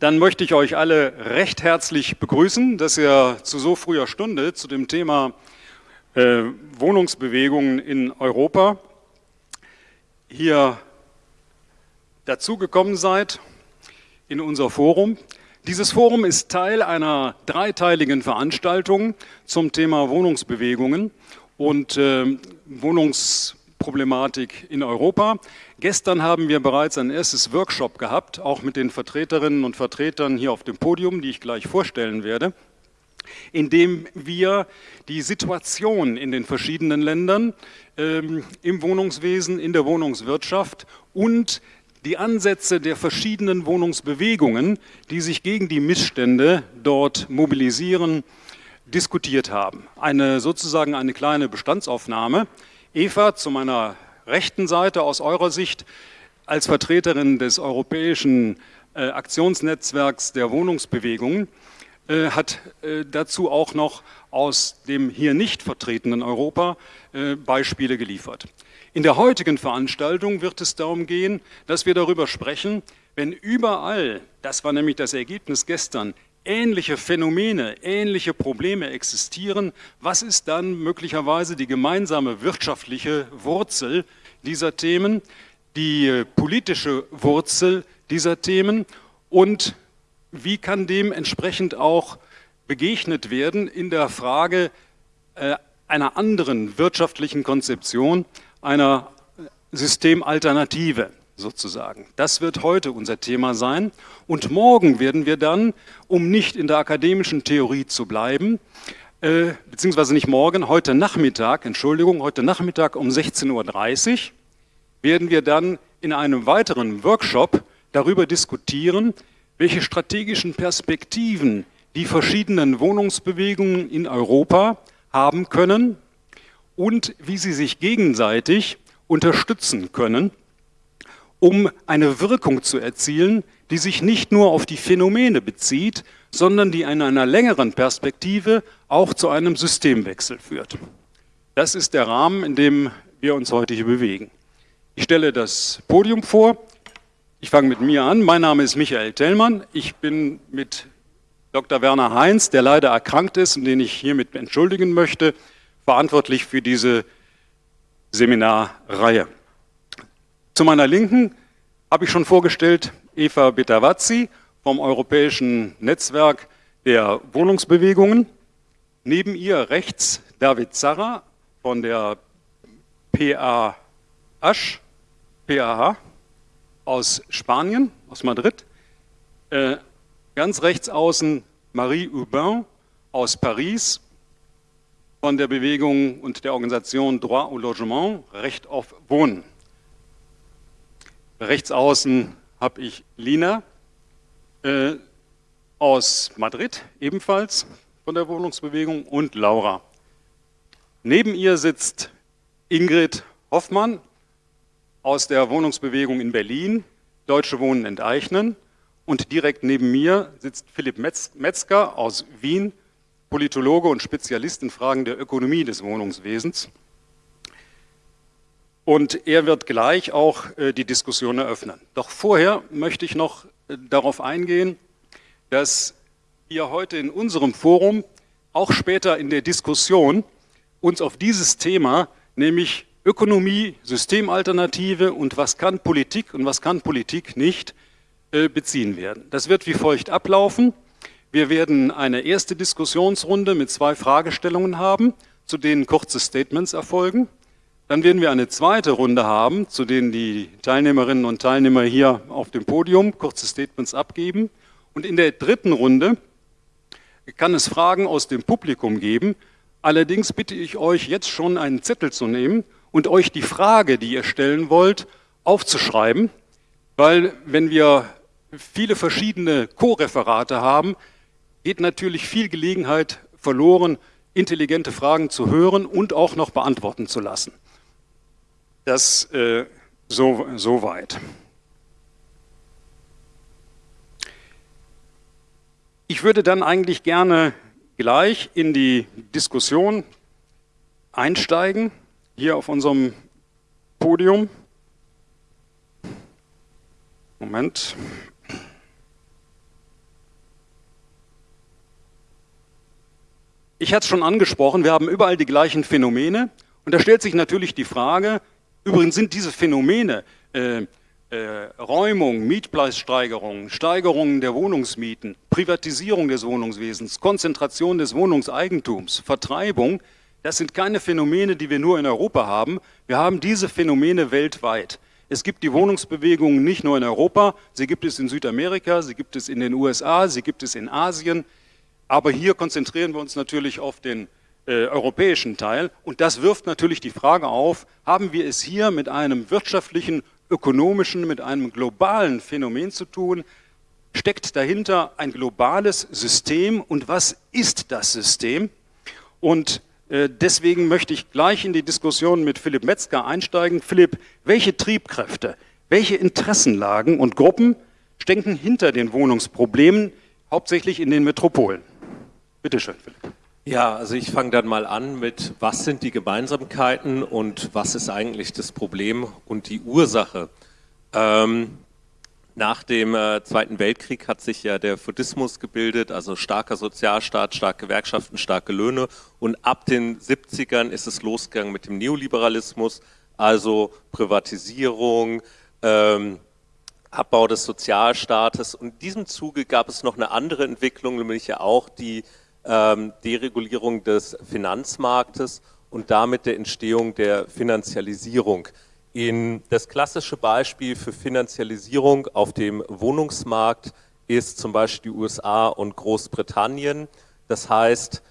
Dann möchte ich euch alle recht herzlich begrüßen, dass ihr zu so früher Stunde zu dem Thema äh, Wohnungsbewegungen in Europa hier dazugekommen seid in unser Forum. Dieses Forum ist Teil einer dreiteiligen Veranstaltung zum Thema Wohnungsbewegungen und äh, Wohnungsproblematik in Europa. Gestern haben wir bereits ein erstes Workshop gehabt, auch mit den Vertreterinnen und Vertretern hier auf dem Podium, die ich gleich vorstellen werde, in dem wir die Situation in den verschiedenen Ländern ähm, im Wohnungswesen, in der Wohnungswirtschaft und die Ansätze der verschiedenen Wohnungsbewegungen, die sich gegen die Missstände dort mobilisieren, diskutiert haben. Eine sozusagen eine kleine Bestandsaufnahme. Eva, zu meiner rechten Seite aus eurer Sicht, als Vertreterin des europäischen äh, Aktionsnetzwerks der Wohnungsbewegungen, äh, hat äh, dazu auch noch aus dem hier nicht vertretenen Europa äh, Beispiele geliefert. In der heutigen Veranstaltung wird es darum gehen, dass wir darüber sprechen, wenn überall, das war nämlich das Ergebnis gestern, ähnliche Phänomene, ähnliche Probleme existieren, was ist dann möglicherweise die gemeinsame wirtschaftliche Wurzel dieser Themen, die politische Wurzel dieser Themen und wie kann dem entsprechend auch begegnet werden in der Frage äh, einer anderen wirtschaftlichen Konzeption, einer Systemalternative sozusagen. Das wird heute unser Thema sein. Und morgen werden wir dann, um nicht in der akademischen Theorie zu bleiben, äh, beziehungsweise nicht morgen, heute Nachmittag, Entschuldigung, heute Nachmittag um 16.30 Uhr, werden wir dann in einem weiteren Workshop darüber diskutieren, welche strategischen Perspektiven die verschiedenen Wohnungsbewegungen in Europa haben können und wie sie sich gegenseitig unterstützen können, um eine Wirkung zu erzielen, die sich nicht nur auf die Phänomene bezieht, sondern die in einer längeren Perspektive auch zu einem Systemwechsel führt. Das ist der Rahmen, in dem wir uns heute hier bewegen. Ich stelle das Podium vor. Ich fange mit mir an. Mein Name ist Michael Tellmann. Ich bin mit Dr. Werner Heinz, der leider erkrankt ist und den ich hiermit entschuldigen möchte, verantwortlich für diese Seminarreihe. Zu meiner Linken habe ich schon vorgestellt Eva Betavazzi vom Europäischen Netzwerk der Wohnungsbewegungen. Neben ihr rechts David Zarra von der PAH, PAH aus Spanien, aus Madrid. Äh, ganz rechts außen Marie Urbain aus Paris von der Bewegung und der Organisation Droit au Logement, Recht auf Wohnen. Rechts außen habe ich Lina äh, aus Madrid, ebenfalls von der Wohnungsbewegung, und Laura. Neben ihr sitzt Ingrid Hoffmann aus der Wohnungsbewegung in Berlin, Deutsche Wohnen enteignen. Und direkt neben mir sitzt Philipp Metzger aus Wien, Politologe und Spezialist in Fragen der Ökonomie des Wohnungswesens. Und er wird gleich auch äh, die Diskussion eröffnen. Doch vorher möchte ich noch äh, darauf eingehen, dass wir heute in unserem Forum auch später in der Diskussion uns auf dieses Thema, nämlich Ökonomie, Systemalternative und was kann Politik und was kann Politik nicht, äh, beziehen werden. Das wird wie folgt ablaufen. Wir werden eine erste Diskussionsrunde mit zwei Fragestellungen haben, zu denen kurze Statements erfolgen. Dann werden wir eine zweite Runde haben, zu denen die Teilnehmerinnen und Teilnehmer hier auf dem Podium kurze Statements abgeben. Und in der dritten Runde kann es Fragen aus dem Publikum geben. Allerdings bitte ich euch jetzt schon einen Zettel zu nehmen und euch die Frage, die ihr stellen wollt, aufzuschreiben, weil wenn wir viele verschiedene Co-Referate haben, geht natürlich viel Gelegenheit verloren, intelligente Fragen zu hören und auch noch beantworten zu lassen. Das äh, so, so weit. Ich würde dann eigentlich gerne gleich in die Diskussion einsteigen, hier auf unserem Podium. Moment. Ich hatte es schon angesprochen, wir haben überall die gleichen Phänomene und da stellt sich natürlich die Frage, übrigens sind diese Phänomene, äh, äh, Räumung, Mietpreissteigerung, Steigerung der Wohnungsmieten, Privatisierung des Wohnungswesens, Konzentration des Wohnungseigentums, Vertreibung, das sind keine Phänomene, die wir nur in Europa haben. Wir haben diese Phänomene weltweit. Es gibt die Wohnungsbewegungen nicht nur in Europa, sie gibt es in Südamerika, sie gibt es in den USA, sie gibt es in Asien. Aber hier konzentrieren wir uns natürlich auf den äh, europäischen Teil. Und das wirft natürlich die Frage auf, haben wir es hier mit einem wirtschaftlichen, ökonomischen, mit einem globalen Phänomen zu tun? Steckt dahinter ein globales System und was ist das System? Und äh, deswegen möchte ich gleich in die Diskussion mit Philipp Metzger einsteigen. Philipp, welche Triebkräfte, welche Interessenlagen und Gruppen stecken hinter den Wohnungsproblemen, hauptsächlich in den Metropolen? Bitte schön, Philipp. Ja, also ich fange dann mal an mit, was sind die Gemeinsamkeiten und was ist eigentlich das Problem und die Ursache. Ähm, nach dem äh, Zweiten Weltkrieg hat sich ja der Fordismus gebildet, also starker Sozialstaat, starke Gewerkschaften, starke Löhne. Und ab den 70ern ist es losgegangen mit dem Neoliberalismus, also Privatisierung, ähm, Abbau des Sozialstaates. Und in diesem Zuge gab es noch eine andere Entwicklung, nämlich ja auch die Deregulierung des Finanzmarktes und damit der Entstehung der Finanzialisierung. In das klassische Beispiel für Finanzialisierung auf dem Wohnungsmarkt ist zum Beispiel die USA und Großbritannien. Das heißt,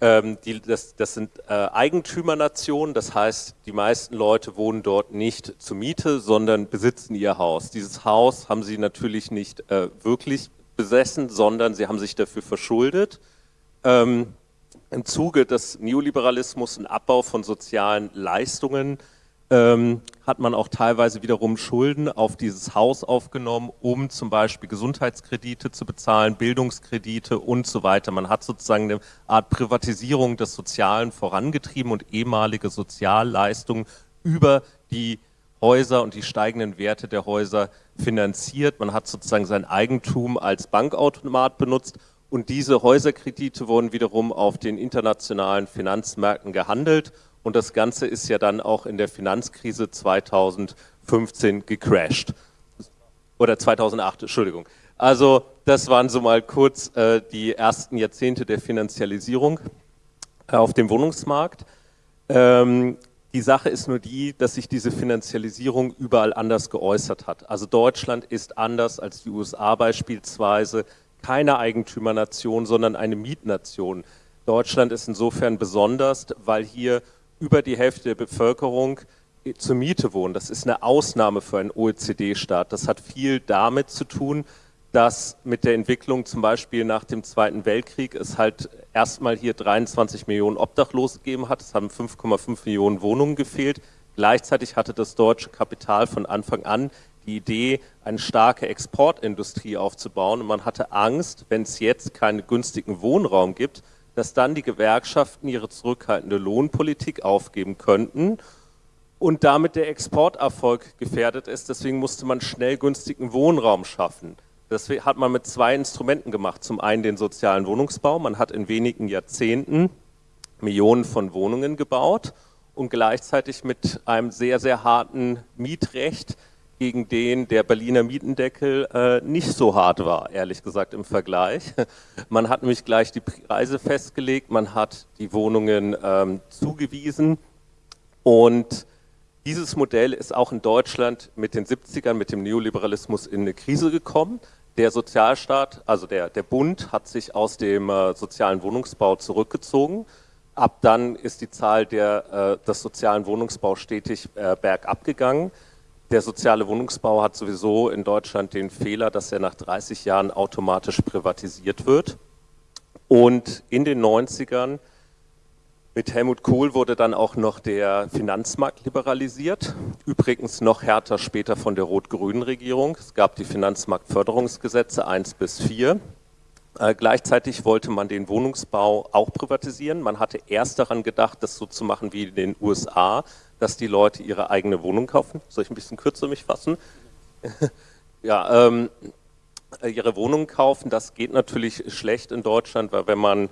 ähm, die, das, das, sind äh, Eigentümernationen, das heißt, die meisten Leute wohnen dort nicht zur Miete, sondern besitzen ihr Haus. Dieses Haus haben sie natürlich nicht äh, wirklich besessen, sondern sie haben sich dafür verschuldet ähm, im Zuge des Neoliberalismus und Abbau von sozialen Leistungen ähm, hat man auch teilweise wiederum Schulden auf dieses Haus aufgenommen, um zum Beispiel Gesundheitskredite zu bezahlen, Bildungskredite und so weiter. Man hat sozusagen eine Art Privatisierung des Sozialen vorangetrieben und ehemalige Sozialleistungen über die Häuser und die steigenden Werte der Häuser finanziert. Man hat sozusagen sein Eigentum als Bankautomat benutzt und diese Häuserkredite wurden wiederum auf den internationalen Finanzmärkten gehandelt und das Ganze ist ja dann auch in der Finanzkrise 2015 gecrashed. Oder 2008, Entschuldigung. Also das waren so mal kurz äh, die ersten Jahrzehnte der Finanzialisierung äh, auf dem Wohnungsmarkt. Ähm, die Sache ist nur die, dass sich diese Finanzialisierung überall anders geäußert hat. Also Deutschland ist anders als die USA beispielsweise keine Eigentümernation, sondern eine Mietnation. Deutschland ist insofern besonders, weil hier über die Hälfte der Bevölkerung zur Miete wohnt. Das ist eine Ausnahme für einen OECD-Staat. Das hat viel damit zu tun, dass mit der Entwicklung zum Beispiel nach dem Zweiten Weltkrieg es halt erstmal hier 23 Millionen Obdachlose gegeben hat. Es haben 5,5 Millionen Wohnungen gefehlt. Gleichzeitig hatte das deutsche Kapital von Anfang an die Idee, eine starke Exportindustrie aufzubauen. Und man hatte Angst, wenn es jetzt keinen günstigen Wohnraum gibt, dass dann die Gewerkschaften ihre zurückhaltende Lohnpolitik aufgeben könnten und damit der Exporterfolg gefährdet ist. Deswegen musste man schnell günstigen Wohnraum schaffen. Das hat man mit zwei Instrumenten gemacht. Zum einen den sozialen Wohnungsbau. Man hat in wenigen Jahrzehnten Millionen von Wohnungen gebaut und gleichzeitig mit einem sehr, sehr harten Mietrecht gegen den der Berliner Mietendeckel äh, nicht so hart war, ehrlich gesagt im Vergleich. Man hat nämlich gleich die Preise festgelegt, man hat die Wohnungen ähm, zugewiesen und dieses Modell ist auch in Deutschland mit den 70ern, mit dem Neoliberalismus in eine Krise gekommen. Der Sozialstaat, also der, der Bund, hat sich aus dem äh, sozialen Wohnungsbau zurückgezogen. Ab dann ist die Zahl der, äh, des sozialen Wohnungsbaus stetig äh, bergab gegangen. Der soziale Wohnungsbau hat sowieso in Deutschland den Fehler, dass er nach 30 Jahren automatisch privatisiert wird. Und in den 90ern mit Helmut Kohl wurde dann auch noch der Finanzmarkt liberalisiert, übrigens noch härter später von der rot-grünen Regierung. Es gab die Finanzmarktförderungsgesetze 1 bis 4. Äh, gleichzeitig wollte man den Wohnungsbau auch privatisieren. Man hatte erst daran gedacht, das so zu machen wie in den USA, dass die Leute ihre eigene Wohnung kaufen. Soll ich ein bisschen kürzer mich fassen? ja, ähm, ihre Wohnung kaufen, das geht natürlich schlecht in Deutschland, weil wenn man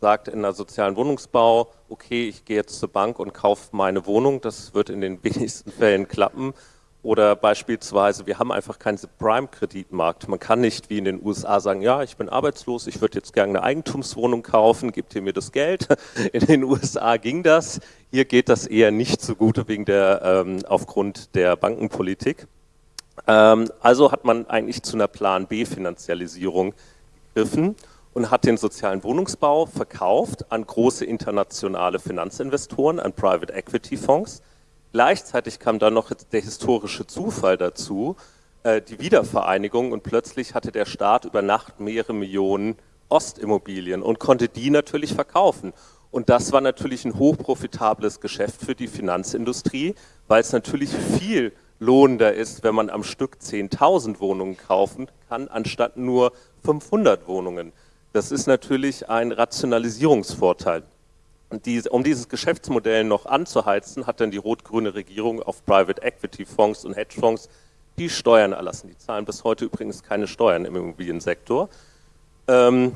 sagt in der sozialen Wohnungsbau, okay, ich gehe jetzt zur Bank und kaufe meine Wohnung, das wird in den wenigsten Fällen klappen. Oder beispielsweise, wir haben einfach keinen Prime-Kreditmarkt. Man kann nicht wie in den USA sagen, ja, ich bin arbeitslos, ich würde jetzt gerne eine Eigentumswohnung kaufen, gebt ihr mir das Geld. In den USA ging das, hier geht das eher nicht so gut wegen der, ähm, aufgrund der Bankenpolitik. Ähm, also hat man eigentlich zu einer Plan-B-Finanzialisierung gegriffen und hat den sozialen Wohnungsbau verkauft an große internationale Finanzinvestoren, an Private Equity Fonds. Gleichzeitig kam dann noch der historische Zufall dazu, äh, die Wiedervereinigung und plötzlich hatte der Staat über Nacht mehrere Millionen Ostimmobilien und konnte die natürlich verkaufen. Und das war natürlich ein hochprofitables Geschäft für die Finanzindustrie, weil es natürlich viel lohnender ist, wenn man am Stück 10.000 Wohnungen kaufen kann, anstatt nur 500 Wohnungen. Das ist natürlich ein Rationalisierungsvorteil. Und die, um dieses Geschäftsmodell noch anzuheizen, hat dann die rot-grüne Regierung auf Private Equity Fonds und Hedgefonds die Steuern erlassen. Die zahlen bis heute übrigens keine Steuern im Immobiliensektor. Ähm,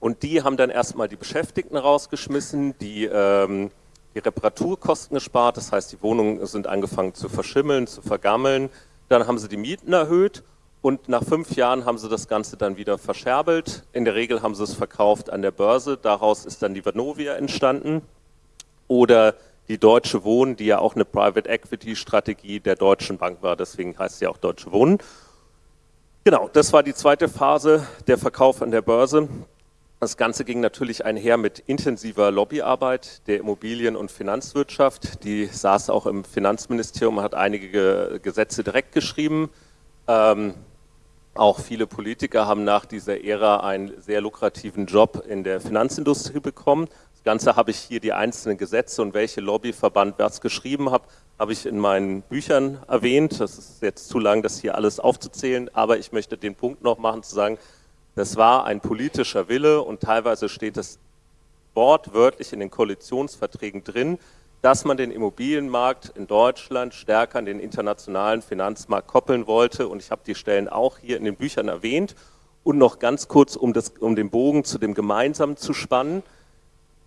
und die haben dann erstmal die Beschäftigten rausgeschmissen, die ähm, die Reparaturkosten gespart, das heißt, die Wohnungen sind angefangen zu verschimmeln, zu vergammeln. Dann haben sie die Mieten erhöht und nach fünf Jahren haben sie das Ganze dann wieder verscherbelt. In der Regel haben sie es verkauft an der Börse. Daraus ist dann die Vanovia entstanden. Oder die Deutsche Wohnen, die ja auch eine Private Equity Strategie der Deutschen Bank war. Deswegen heißt sie auch Deutsche Wohnen. Genau, das war die zweite Phase, der Verkauf an der Börse. Das Ganze ging natürlich einher mit intensiver Lobbyarbeit der Immobilien- und Finanzwirtschaft. Die saß auch im Finanzministerium, hat einige Gesetze direkt geschrieben. Ähm, auch viele Politiker haben nach dieser Ära einen sehr lukrativen Job in der Finanzindustrie bekommen. Das Ganze habe ich hier die einzelnen Gesetze und welche Lobbyverband was geschrieben hat, habe ich in meinen Büchern erwähnt. Das ist jetzt zu lang, das hier alles aufzuzählen, aber ich möchte den Punkt noch machen, zu sagen, das war ein politischer Wille und teilweise steht es wortwörtlich in den Koalitionsverträgen drin, dass man den Immobilienmarkt in Deutschland stärker an den internationalen Finanzmarkt koppeln wollte. Und ich habe die Stellen auch hier in den Büchern erwähnt. Und noch ganz kurz, um, das, um den Bogen zu dem Gemeinsamen zu spannen.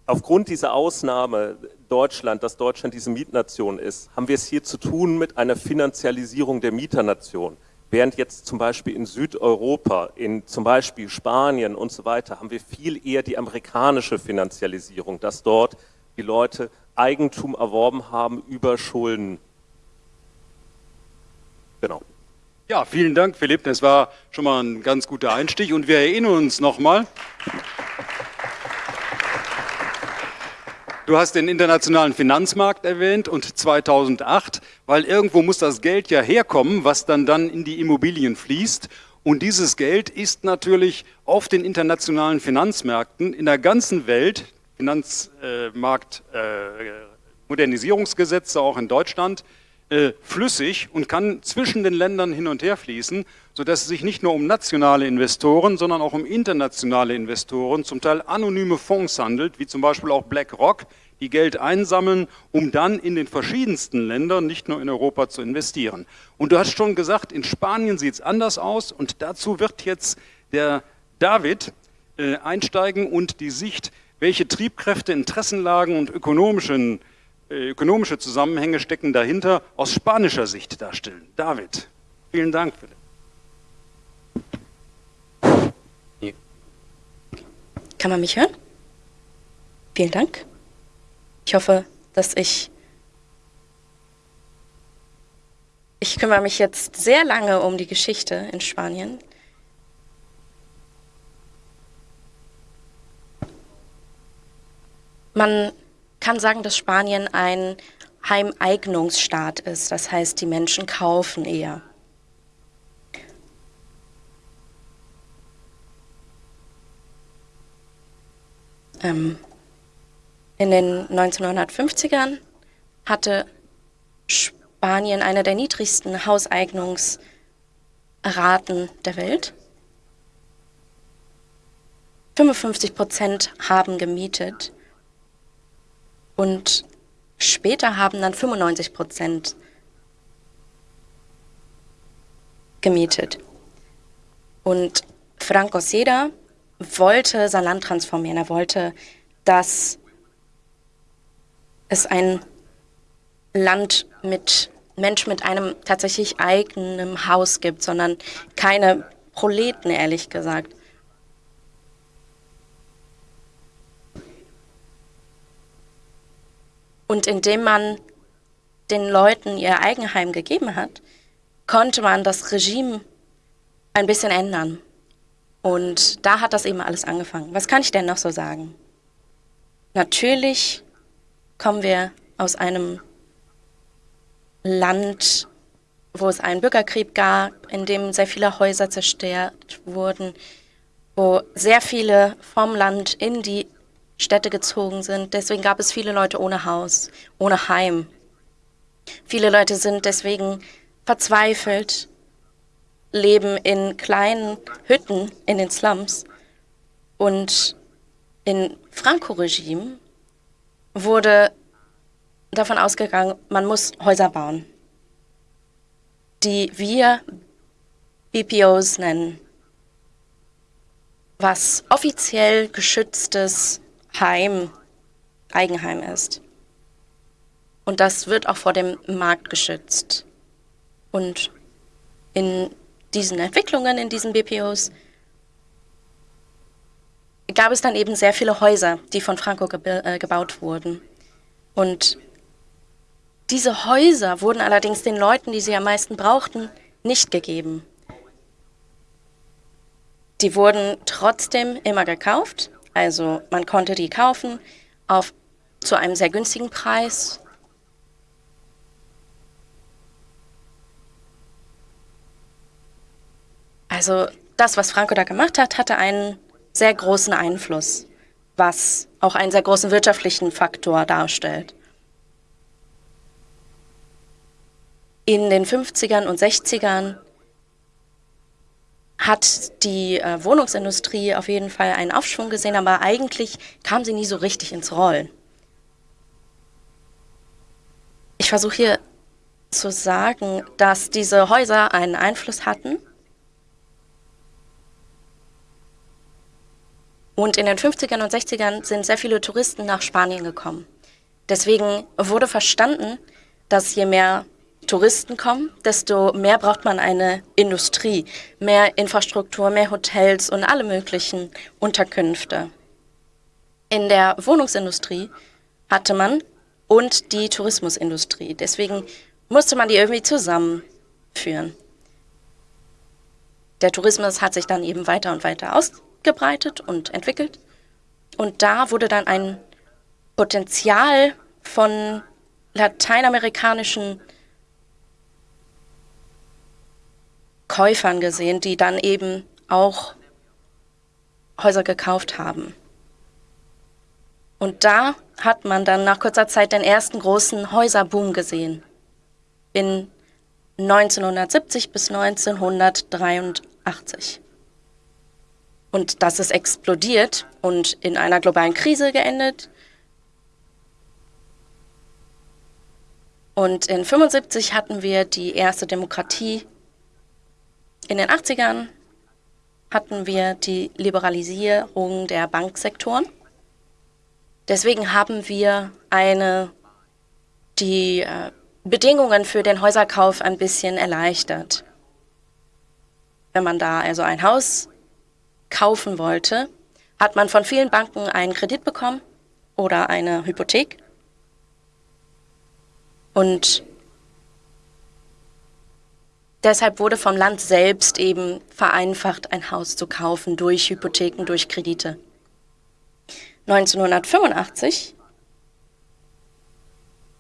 Aufgrund dieser Ausnahme Deutschland, dass Deutschland diese Mietnation ist, haben wir es hier zu tun mit einer Finanzialisierung der Mieternation. Während jetzt zum Beispiel in Südeuropa, in zum Beispiel Spanien und so weiter, haben wir viel eher die amerikanische Finanzialisierung, dass dort die Leute Eigentum erworben haben über Schulden. Genau. Ja, vielen Dank, Philipp. Das war schon mal ein ganz guter Einstieg. Und wir erinnern uns nochmal. Du hast den internationalen Finanzmarkt erwähnt und 2008, weil irgendwo muss das Geld ja herkommen, was dann dann in die Immobilien fließt. Und dieses Geld ist natürlich auf den internationalen Finanzmärkten in der ganzen Welt, Finanzmarkt, äh, auch in Deutschland, äh, flüssig und kann zwischen den Ländern hin und her fließen, sodass es sich nicht nur um nationale Investoren, sondern auch um internationale Investoren, zum Teil anonyme Fonds handelt, wie zum Beispiel auch BlackRock, die Geld einsammeln, um dann in den verschiedensten Ländern, nicht nur in Europa, zu investieren. Und du hast schon gesagt, in Spanien sieht es anders aus und dazu wird jetzt der David äh, einsteigen und die Sicht welche Triebkräfte, Interessenlagen und ökonomischen, äh, ökonomische Zusammenhänge stecken dahinter aus spanischer Sicht darstellen. David, vielen Dank. Bitte. Kann man mich hören? Vielen Dank. Ich hoffe, dass ich... Ich kümmere mich jetzt sehr lange um die Geschichte in Spanien. Man kann sagen, dass Spanien ein Heimeignungsstaat ist. Das heißt, die Menschen kaufen eher. Ähm, in den 1950ern hatte Spanien eine der niedrigsten Hauseignungsraten der Welt. 55 Prozent haben gemietet und später haben dann 95 Prozent gemietet. Und Franco Seda wollte sein Land transformieren. Er wollte, dass es ein Land mit Menschen mit einem tatsächlich eigenen Haus gibt, sondern keine Proleten, ehrlich gesagt. Und indem man den Leuten ihr Eigenheim gegeben hat, konnte man das Regime ein bisschen ändern. Und da hat das eben alles angefangen. Was kann ich denn noch so sagen? Natürlich kommen wir aus einem Land, wo es einen Bürgerkrieg gab, in dem sehr viele Häuser zerstört wurden, wo sehr viele vom Land in die Städte gezogen sind. Deswegen gab es viele Leute ohne Haus, ohne Heim. Viele Leute sind deswegen verzweifelt, leben in kleinen Hütten in den Slums. Und im Franco-Regime wurde davon ausgegangen, man muss Häuser bauen, die wir BPOs nennen, was offiziell geschütztes Heim, Eigenheim ist. Und das wird auch vor dem Markt geschützt. Und in diesen Entwicklungen, in diesen BPOs, gab es dann eben sehr viele Häuser, die von Franco gebe äh, gebaut wurden. Und diese Häuser wurden allerdings den Leuten, die sie am meisten brauchten, nicht gegeben. Die wurden trotzdem immer gekauft, also man konnte die kaufen auf, zu einem sehr günstigen Preis. Also das, was Franco da gemacht hat, hatte einen sehr großen Einfluss, was auch einen sehr großen wirtschaftlichen Faktor darstellt. In den 50ern und 60ern hat die äh, Wohnungsindustrie auf jeden Fall einen Aufschwung gesehen, aber eigentlich kam sie nie so richtig ins Rollen. Ich versuche hier zu sagen, dass diese Häuser einen Einfluss hatten. Und in den 50ern und 60ern sind sehr viele Touristen nach Spanien gekommen. Deswegen wurde verstanden, dass je mehr Touristen kommen, desto mehr braucht man eine Industrie, mehr Infrastruktur, mehr Hotels und alle möglichen Unterkünfte. In der Wohnungsindustrie hatte man und die Tourismusindustrie. Deswegen musste man die irgendwie zusammenführen. Der Tourismus hat sich dann eben weiter und weiter ausgebreitet und entwickelt. Und da wurde dann ein Potenzial von lateinamerikanischen Käufern gesehen, die dann eben auch Häuser gekauft haben. Und da hat man dann nach kurzer Zeit den ersten großen Häuserboom gesehen. In 1970 bis 1983. Und das ist explodiert und in einer globalen Krise geendet. Und in 1975 hatten wir die erste Demokratie in den 80ern hatten wir die Liberalisierung der Banksektoren. Deswegen haben wir eine, die äh, Bedingungen für den Häuserkauf ein bisschen erleichtert. Wenn man da also ein Haus kaufen wollte, hat man von vielen Banken einen Kredit bekommen oder eine Hypothek. Und Deshalb wurde vom Land selbst eben vereinfacht, ein Haus zu kaufen durch Hypotheken, durch Kredite. 1985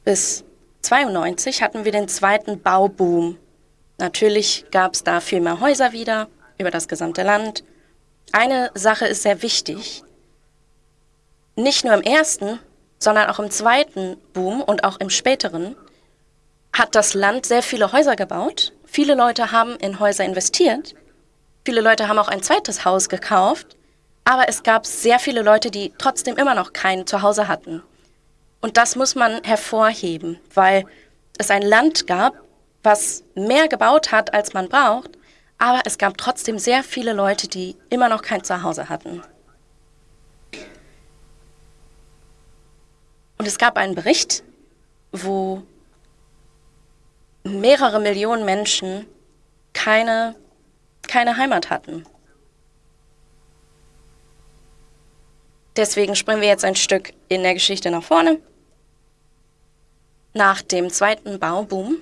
bis 92 hatten wir den zweiten Bauboom. Natürlich gab es da viel mehr Häuser wieder über das gesamte Land. Eine Sache ist sehr wichtig. Nicht nur im ersten, sondern auch im zweiten Boom und auch im späteren hat das Land sehr viele Häuser gebaut Viele Leute haben in Häuser investiert. Viele Leute haben auch ein zweites Haus gekauft. Aber es gab sehr viele Leute, die trotzdem immer noch kein Zuhause hatten. Und das muss man hervorheben, weil es ein Land gab, was mehr gebaut hat, als man braucht. Aber es gab trotzdem sehr viele Leute, die immer noch kein Zuhause hatten. Und es gab einen Bericht, wo mehrere Millionen Menschen keine, keine Heimat hatten. Deswegen springen wir jetzt ein Stück in der Geschichte nach vorne. Nach dem zweiten Bauboom.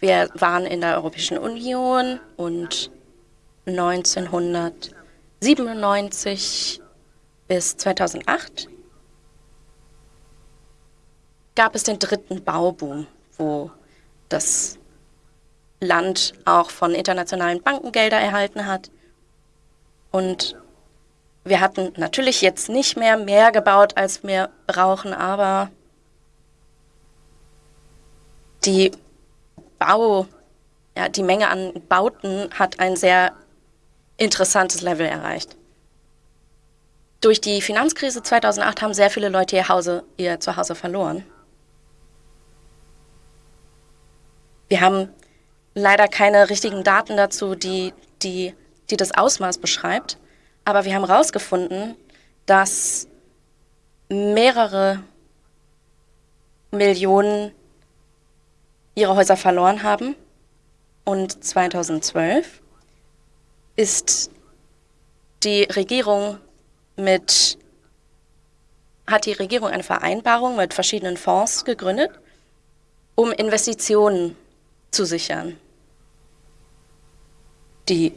Wir waren in der Europäischen Union und 1997 bis 2008 gab es den dritten Bauboom, wo das Land auch von internationalen Banken Gelder erhalten hat. Und wir hatten natürlich jetzt nicht mehr mehr gebaut, als wir brauchen, aber die Bau, ja, die Menge an Bauten hat ein sehr interessantes Level erreicht. Durch die Finanzkrise 2008 haben sehr viele Leute ihr, Hause, ihr Zuhause verloren. Wir haben leider keine richtigen Daten dazu, die, die, die das Ausmaß beschreibt. Aber wir haben herausgefunden, dass mehrere Millionen ihre Häuser verloren haben. Und 2012 ist die Regierung mit, hat die Regierung eine Vereinbarung mit verschiedenen Fonds gegründet, um Investitionen zu sichern. Die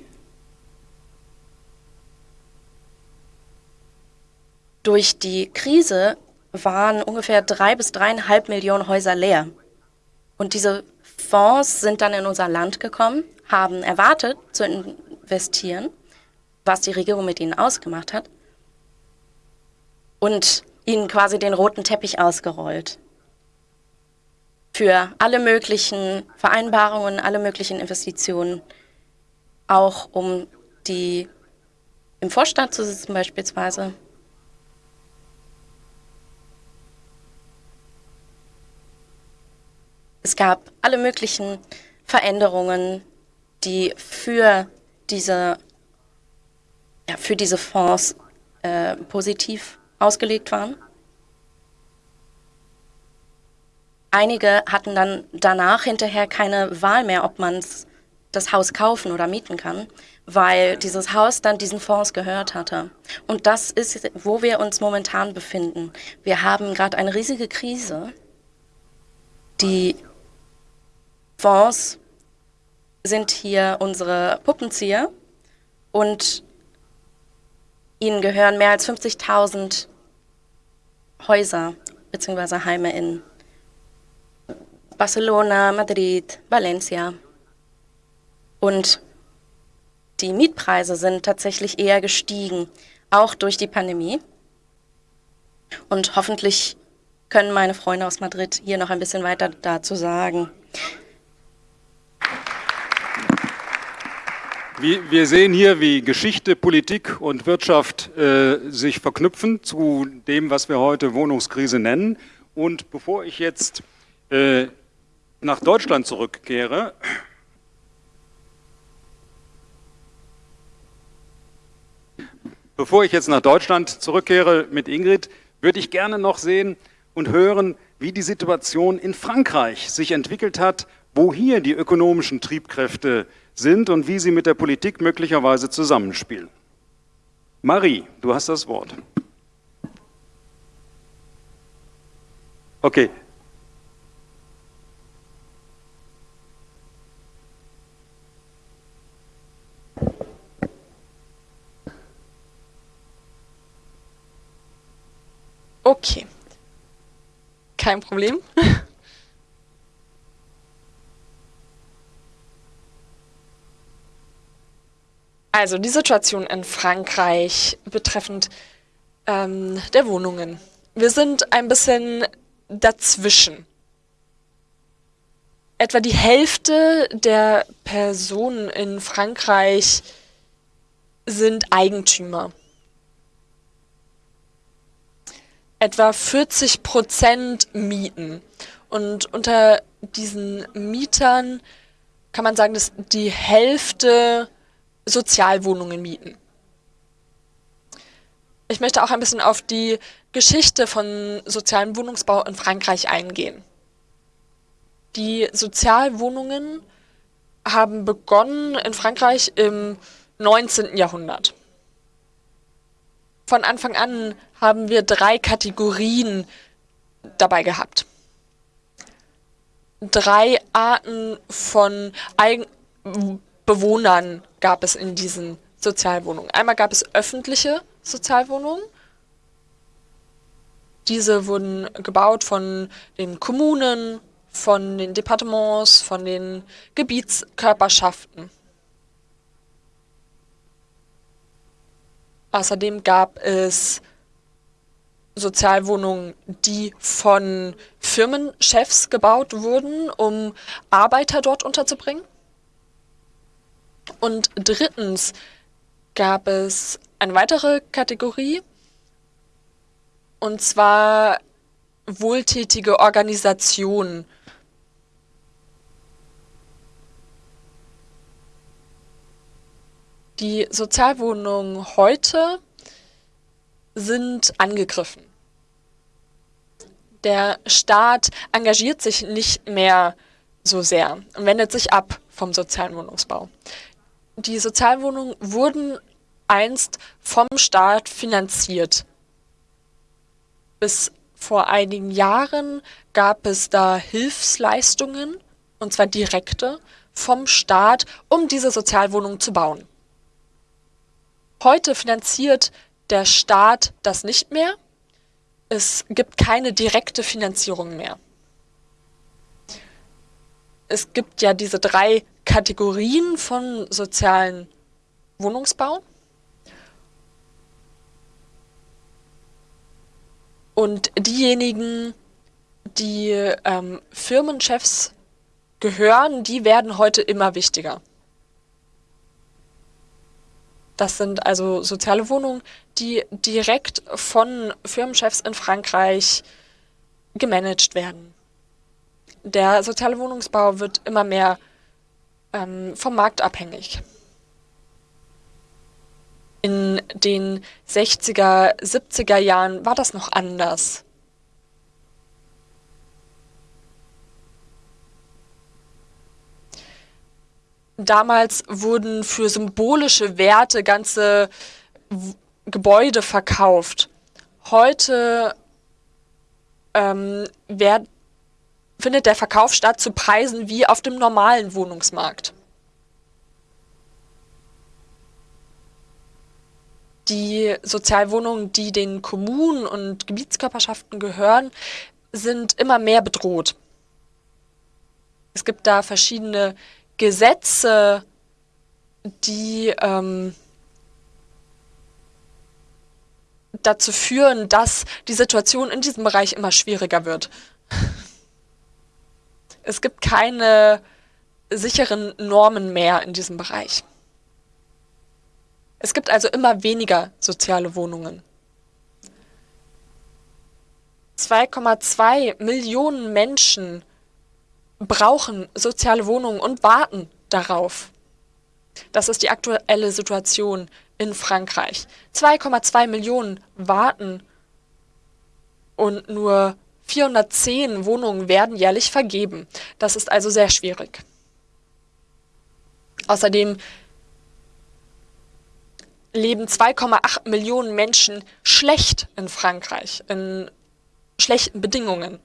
durch die Krise waren ungefähr drei bis dreieinhalb Millionen Häuser leer. Und diese Fonds sind dann in unser Land gekommen, haben erwartet zu investieren, was die Regierung mit ihnen ausgemacht hat, und ihnen quasi den roten Teppich ausgerollt für alle möglichen Vereinbarungen, alle möglichen Investitionen, auch um die im Vorstand zu sitzen beispielsweise. Es gab alle möglichen Veränderungen, die für diese, ja, für diese Fonds äh, positiv ausgelegt waren. Einige hatten dann danach hinterher keine Wahl mehr, ob man das Haus kaufen oder mieten kann, weil dieses Haus dann diesen Fonds gehört hatte. Und das ist, wo wir uns momentan befinden. Wir haben gerade eine riesige Krise. Die Fonds sind hier unsere Puppenzieher und ihnen gehören mehr als 50.000 Häuser bzw. Heime in Barcelona, Madrid, Valencia. Und die Mietpreise sind tatsächlich eher gestiegen, auch durch die Pandemie. Und hoffentlich können meine Freunde aus Madrid hier noch ein bisschen weiter dazu sagen. Wir sehen hier, wie Geschichte, Politik und Wirtschaft äh, sich verknüpfen zu dem, was wir heute Wohnungskrise nennen. Und bevor ich jetzt äh, nach Deutschland zurückkehre, bevor ich jetzt nach Deutschland zurückkehre mit Ingrid, würde ich gerne noch sehen und hören, wie die Situation in Frankreich sich entwickelt hat, wo hier die ökonomischen Triebkräfte sind und wie sie mit der Politik möglicherweise zusammenspielen. Marie, du hast das Wort. Okay, Okay. Kein Problem. Also die Situation in Frankreich betreffend ähm, der Wohnungen. Wir sind ein bisschen dazwischen. Etwa die Hälfte der Personen in Frankreich sind Eigentümer etwa 40 Prozent mieten. Und unter diesen Mietern kann man sagen, dass die Hälfte Sozialwohnungen mieten. Ich möchte auch ein bisschen auf die Geschichte von sozialem Wohnungsbau in Frankreich eingehen. Die Sozialwohnungen haben begonnen in Frankreich im 19. Jahrhundert. Von Anfang an haben wir drei Kategorien dabei gehabt. Drei Arten von Eigen Bewohnern gab es in diesen Sozialwohnungen. Einmal gab es öffentliche Sozialwohnungen. Diese wurden gebaut von den Kommunen, von den Departements, von den Gebietskörperschaften. Außerdem gab es Sozialwohnungen, die von Firmenchefs gebaut wurden, um Arbeiter dort unterzubringen. Und drittens gab es eine weitere Kategorie, und zwar wohltätige Organisationen. Die Sozialwohnungen heute sind angegriffen. Der Staat engagiert sich nicht mehr so sehr und wendet sich ab vom sozialen Wohnungsbau. Die Sozialwohnungen wurden einst vom Staat finanziert. Bis vor einigen Jahren gab es da Hilfsleistungen, und zwar direkte, vom Staat, um diese Sozialwohnungen zu bauen. Heute finanziert der Staat das nicht mehr. Es gibt keine direkte Finanzierung mehr. Es gibt ja diese drei Kategorien von sozialen Wohnungsbau. Und diejenigen, die ähm, Firmenchefs gehören, die werden heute immer wichtiger. Das sind also soziale Wohnungen, die direkt von Firmenchefs in Frankreich gemanagt werden. Der soziale Wohnungsbau wird immer mehr ähm, vom Markt abhängig. In den 60er, 70er Jahren war das noch anders. Damals wurden für symbolische Werte ganze Gebäude verkauft. Heute ähm, werd, findet der Verkauf statt zu Preisen wie auf dem normalen Wohnungsmarkt. Die Sozialwohnungen, die den Kommunen und Gebietskörperschaften gehören, sind immer mehr bedroht. Es gibt da verschiedene Gesetze, die ähm, dazu führen, dass die Situation in diesem Bereich immer schwieriger wird. Es gibt keine sicheren Normen mehr in diesem Bereich. Es gibt also immer weniger soziale Wohnungen. 2,2 Millionen Menschen brauchen soziale Wohnungen und warten darauf. Das ist die aktuelle Situation in Frankreich. 2,2 Millionen warten und nur 410 Wohnungen werden jährlich vergeben. Das ist also sehr schwierig. Außerdem leben 2,8 Millionen Menschen schlecht in Frankreich, in schlechten Bedingungen.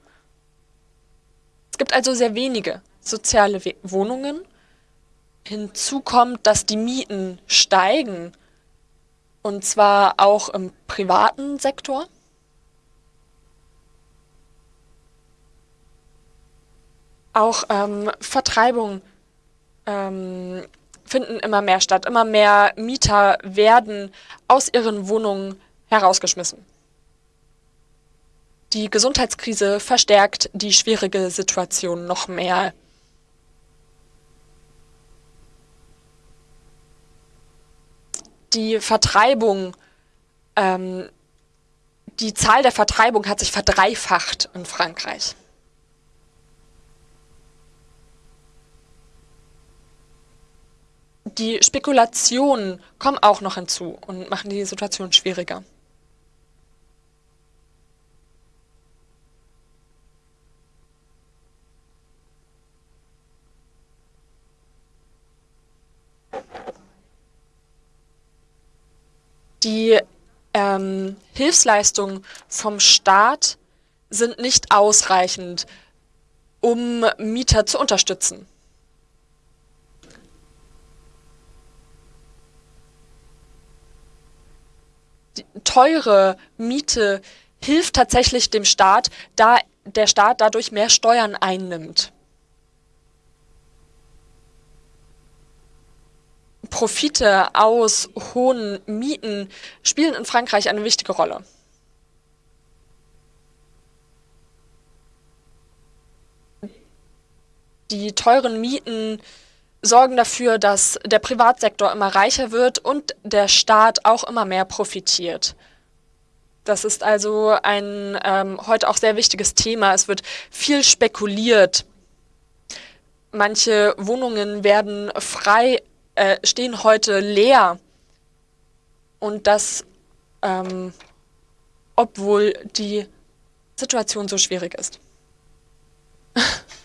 Es gibt also sehr wenige soziale Wohnungen. Hinzu kommt, dass die Mieten steigen, und zwar auch im privaten Sektor. Auch ähm, Vertreibungen ähm, finden immer mehr statt. Immer mehr Mieter werden aus ihren Wohnungen herausgeschmissen. Die Gesundheitskrise verstärkt die schwierige Situation noch mehr. Die Vertreibung, ähm, die Zahl der Vertreibung hat sich verdreifacht in Frankreich. Die Spekulationen kommen auch noch hinzu und machen die Situation schwieriger. Die ähm, Hilfsleistungen vom Staat sind nicht ausreichend, um Mieter zu unterstützen. Die teure Miete hilft tatsächlich dem Staat, da der Staat dadurch mehr Steuern einnimmt. Profite aus hohen Mieten spielen in Frankreich eine wichtige Rolle. Die teuren Mieten sorgen dafür, dass der Privatsektor immer reicher wird und der Staat auch immer mehr profitiert. Das ist also ein ähm, heute auch sehr wichtiges Thema. Es wird viel spekuliert. Manche Wohnungen werden frei äh, stehen heute leer. Und das, ähm, obwohl die Situation so schwierig ist.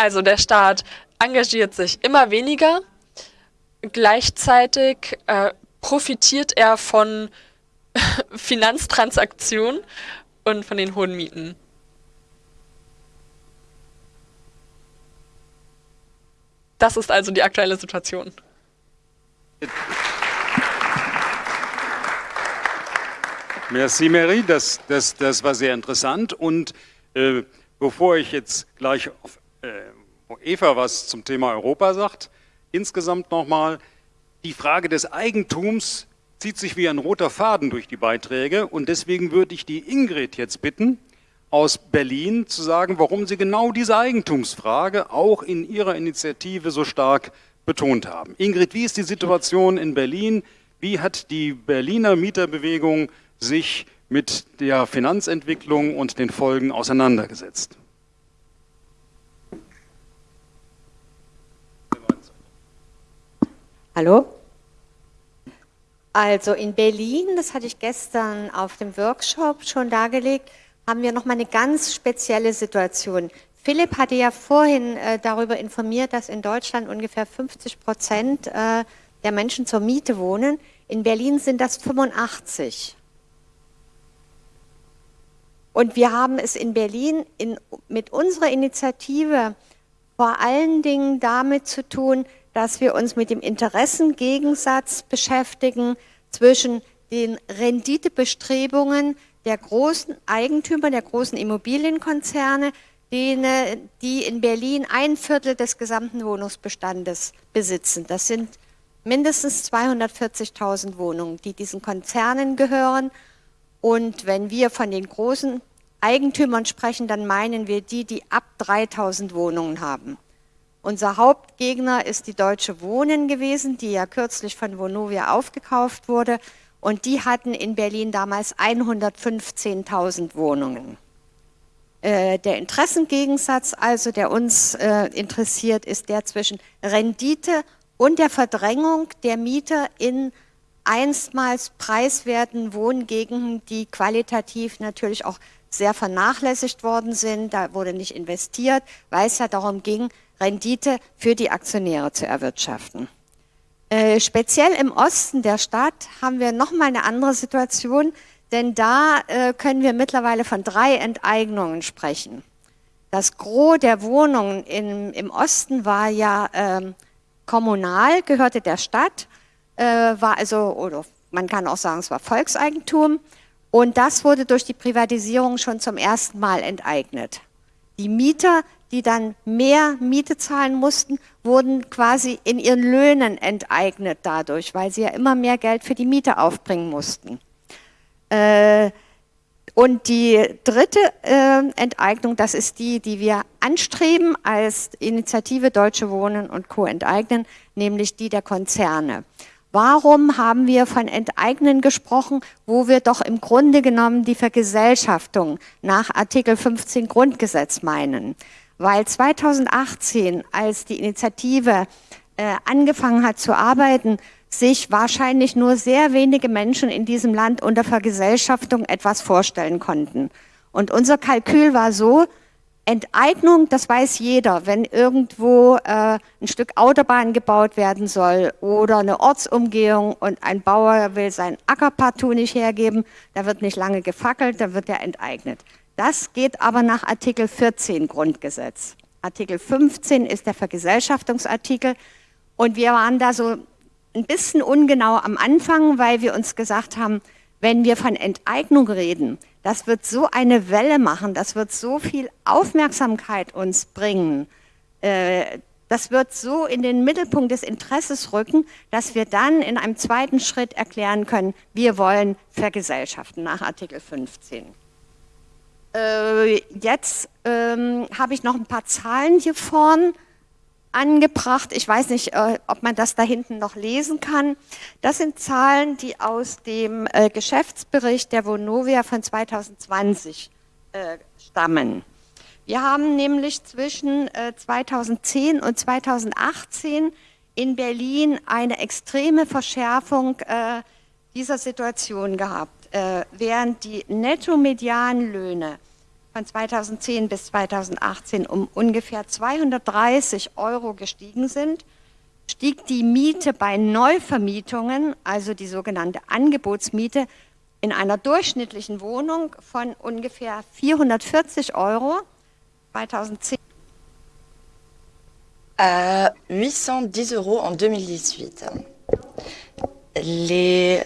Also der Staat engagiert sich immer weniger. Gleichzeitig äh, profitiert er von Finanztransaktionen und von den hohen Mieten. Das ist also die aktuelle Situation. Merci, Mary. Das, das, das war sehr interessant. Und äh, bevor ich jetzt gleich auf äh, Eva was zum Thema Europa sagt. Insgesamt nochmal, die Frage des Eigentums zieht sich wie ein roter Faden durch die Beiträge und deswegen würde ich die Ingrid jetzt bitten, aus Berlin zu sagen, warum Sie genau diese Eigentumsfrage auch in Ihrer Initiative so stark betont haben. Ingrid, wie ist die Situation in Berlin? Wie hat die Berliner Mieterbewegung sich mit der Finanzentwicklung und den Folgen auseinandergesetzt? Hallo? Also in Berlin, das hatte ich gestern auf dem Workshop schon dargelegt, haben wir nochmal eine ganz spezielle Situation. Philipp hatte ja vorhin äh, darüber informiert, dass in Deutschland ungefähr 50 Prozent äh, der Menschen zur Miete wohnen. In Berlin sind das 85. Und wir haben es in Berlin in, mit unserer Initiative vor allen Dingen damit zu tun, dass wir uns mit dem Interessengegensatz beschäftigen zwischen den Renditebestrebungen der großen Eigentümer, der großen Immobilienkonzerne, denen, die in Berlin ein Viertel des gesamten Wohnungsbestandes besitzen. Das sind mindestens 240.000 Wohnungen, die diesen Konzernen gehören. Und wenn wir von den großen Eigentümern sprechen, dann meinen wir die, die ab 3.000 Wohnungen haben. Unser Hauptgegner ist die Deutsche Wohnen gewesen, die ja kürzlich von Vonovia aufgekauft wurde. Und die hatten in Berlin damals 115.000 Wohnungen. Äh, der Interessengegensatz, also der uns äh, interessiert, ist der zwischen Rendite und der Verdrängung der Mieter in einstmals preiswerten Wohngegenden, die qualitativ natürlich auch sehr vernachlässigt worden sind. Da wurde nicht investiert, weil es ja darum ging, Rendite für die Aktionäre zu erwirtschaften. Äh, speziell im Osten der Stadt haben wir nochmal eine andere Situation, denn da äh, können wir mittlerweile von drei Enteignungen sprechen. Das Gros der Wohnungen in, im Osten war ja ähm, kommunal, gehörte der Stadt, äh, war also, oder man kann auch sagen, es war Volkseigentum. Und das wurde durch die Privatisierung schon zum ersten Mal enteignet. Die Mieter die dann mehr Miete zahlen mussten, wurden quasi in ihren Löhnen enteignet dadurch, weil sie ja immer mehr Geld für die Miete aufbringen mussten. Äh, und die dritte äh, Enteignung, das ist die, die wir anstreben als Initiative Deutsche Wohnen und Co. enteignen, nämlich die der Konzerne. Warum haben wir von Enteignen gesprochen, wo wir doch im Grunde genommen die Vergesellschaftung nach Artikel 15 Grundgesetz meinen? weil 2018, als die Initiative äh, angefangen hat zu arbeiten, sich wahrscheinlich nur sehr wenige Menschen in diesem Land unter Vergesellschaftung etwas vorstellen konnten. Und unser Kalkül war so, Enteignung, das weiß jeder, wenn irgendwo äh, ein Stück Autobahn gebaut werden soll oder eine Ortsumgehung und ein Bauer will sein Acker partout nicht hergeben, da wird nicht lange gefackelt, da wird er enteignet. Das geht aber nach Artikel 14 Grundgesetz. Artikel 15 ist der Vergesellschaftungsartikel und wir waren da so ein bisschen ungenau am Anfang, weil wir uns gesagt haben, wenn wir von Enteignung reden, das wird so eine Welle machen, das wird so viel Aufmerksamkeit uns bringen, äh, das wird so in den Mittelpunkt des Interesses rücken, dass wir dann in einem zweiten Schritt erklären können, wir wollen vergesellschaften nach Artikel 15. Äh, jetzt ähm, habe ich noch ein paar Zahlen hier vorne angebracht. Ich weiß nicht, äh, ob man das da hinten noch lesen kann. Das sind Zahlen, die aus dem äh, Geschäftsbericht der Vonovia von 2020 äh, stammen. Wir haben nämlich zwischen 2010 und 2018 in Berlin eine extreme Verschärfung dieser Situation gehabt. Während die Netto-Medianlöhne von 2010 bis 2018 um ungefähr 230 Euro gestiegen sind, stieg die Miete bei Neuvermietungen, also die sogenannte Angebotsmiete, in einer durchschnittlichen Wohnung von ungefähr 440 Euro 2010 à 810 euros en 2018. Les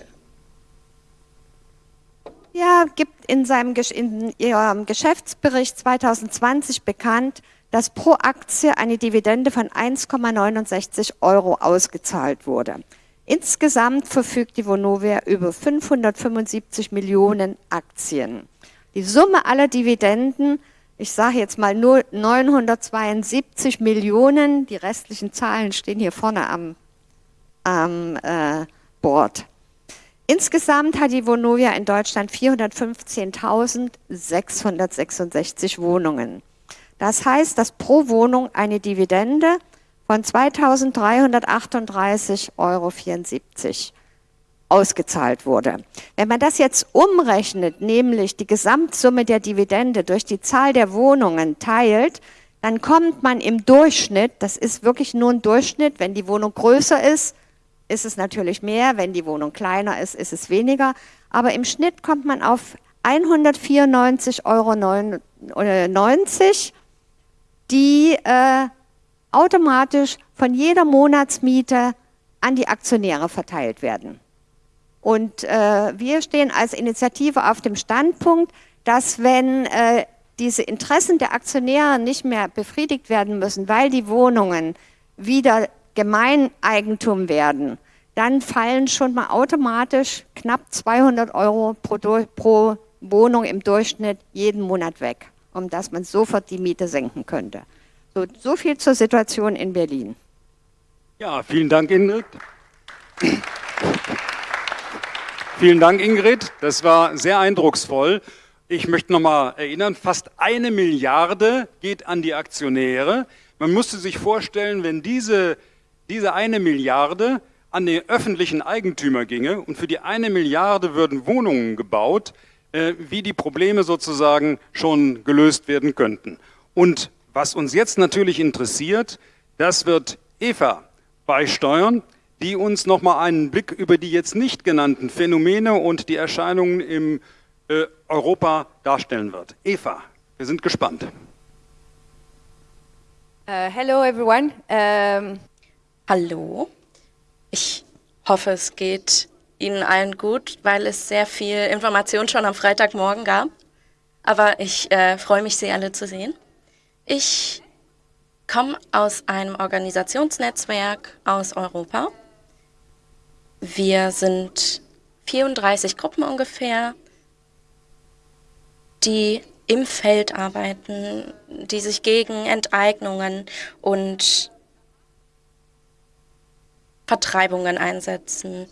ja, gibt in seinem in ihrem Geschäftsbericht 2020 bekannt, dass pro Aktie eine Dividende von 1,69 Euro ausgezahlt wurde. Insgesamt verfügt die Vonovia über 575 Millionen Aktien. Die Summe aller Dividenden, ich sage jetzt mal nur 972 Millionen, die restlichen Zahlen stehen hier vorne am, am äh, Board. Insgesamt hat die Vonovia in Deutschland 415.666 Wohnungen. Das heißt, dass pro Wohnung eine Dividende von 2.338,74 Euro ausgezahlt wurde. Wenn man das jetzt umrechnet, nämlich die Gesamtsumme der Dividende durch die Zahl der Wohnungen teilt, dann kommt man im Durchschnitt, das ist wirklich nur ein Durchschnitt, wenn die Wohnung größer ist, ist es natürlich mehr, wenn die Wohnung kleiner ist, ist es weniger. Aber im Schnitt kommt man auf 194,90 Euro, die äh, automatisch von jeder Monatsmiete an die Aktionäre verteilt werden. Und äh, wir stehen als Initiative auf dem Standpunkt, dass wenn äh, diese Interessen der Aktionäre nicht mehr befriedigt werden müssen, weil die Wohnungen wieder Gemeineigentum werden, dann fallen schon mal automatisch knapp 200 Euro pro, pro Wohnung im Durchschnitt jeden Monat weg, um dass man sofort die Miete senken könnte. So, so viel zur Situation in Berlin. Ja, vielen Dank, Ingrid. vielen Dank, Ingrid. Das war sehr eindrucksvoll. Ich möchte noch mal erinnern, fast eine Milliarde geht an die Aktionäre. Man musste sich vorstellen, wenn diese, diese eine Milliarde an den öffentlichen Eigentümer ginge und für die eine Milliarde würden Wohnungen gebaut, äh, wie die Probleme sozusagen schon gelöst werden könnten. Und was uns jetzt natürlich interessiert, das wird Eva beisteuern, die uns nochmal einen Blick über die jetzt nicht genannten Phänomene und die Erscheinungen im äh, Europa darstellen wird. Eva, wir sind gespannt. Uh, hello everyone. Um Hallo. Ich hoffe, es geht Ihnen allen gut, weil es sehr viel Information schon am Freitagmorgen gab. Aber ich äh, freue mich, Sie alle zu sehen. Ich komme aus einem Organisationsnetzwerk aus Europa. Wir sind 34 Gruppen ungefähr, die im Feld arbeiten, die sich gegen Enteignungen und Vertreibungen einsetzen.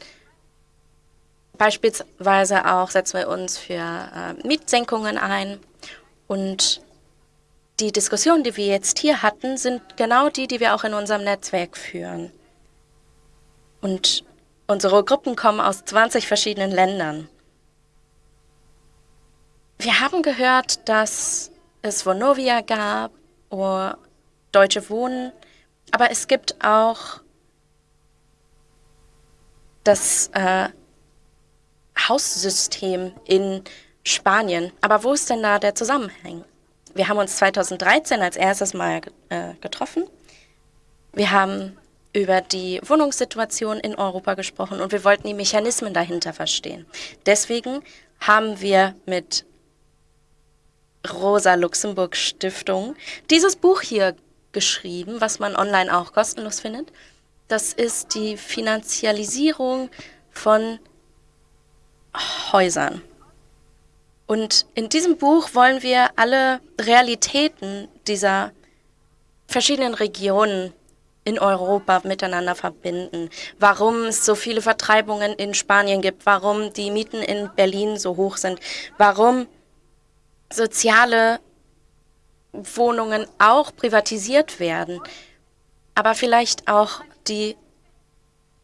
Beispielsweise auch setzen wir uns für äh, Mietsenkungen ein und die Diskussionen, die wir jetzt hier hatten, sind genau die, die wir auch in unserem Netzwerk führen. Und unsere Gruppen kommen aus 20 verschiedenen Ländern. Wir haben gehört, dass es Vonovia gab, oder Deutsche Wohnen, aber es gibt auch das äh, Haussystem in Spanien. Aber wo ist denn da der Zusammenhang? Wir haben uns 2013 als erstes Mal äh, getroffen. Wir haben über die Wohnungssituation in Europa gesprochen und wir wollten die Mechanismen dahinter verstehen. Deswegen haben wir mit Rosa Luxemburg Stiftung dieses Buch hier geschrieben, was man online auch kostenlos findet. Das ist die Finanzialisierung von Häusern. Und in diesem Buch wollen wir alle Realitäten dieser verschiedenen Regionen in Europa miteinander verbinden. Warum es so viele Vertreibungen in Spanien gibt, warum die Mieten in Berlin so hoch sind, warum soziale Wohnungen auch privatisiert werden, aber vielleicht auch die,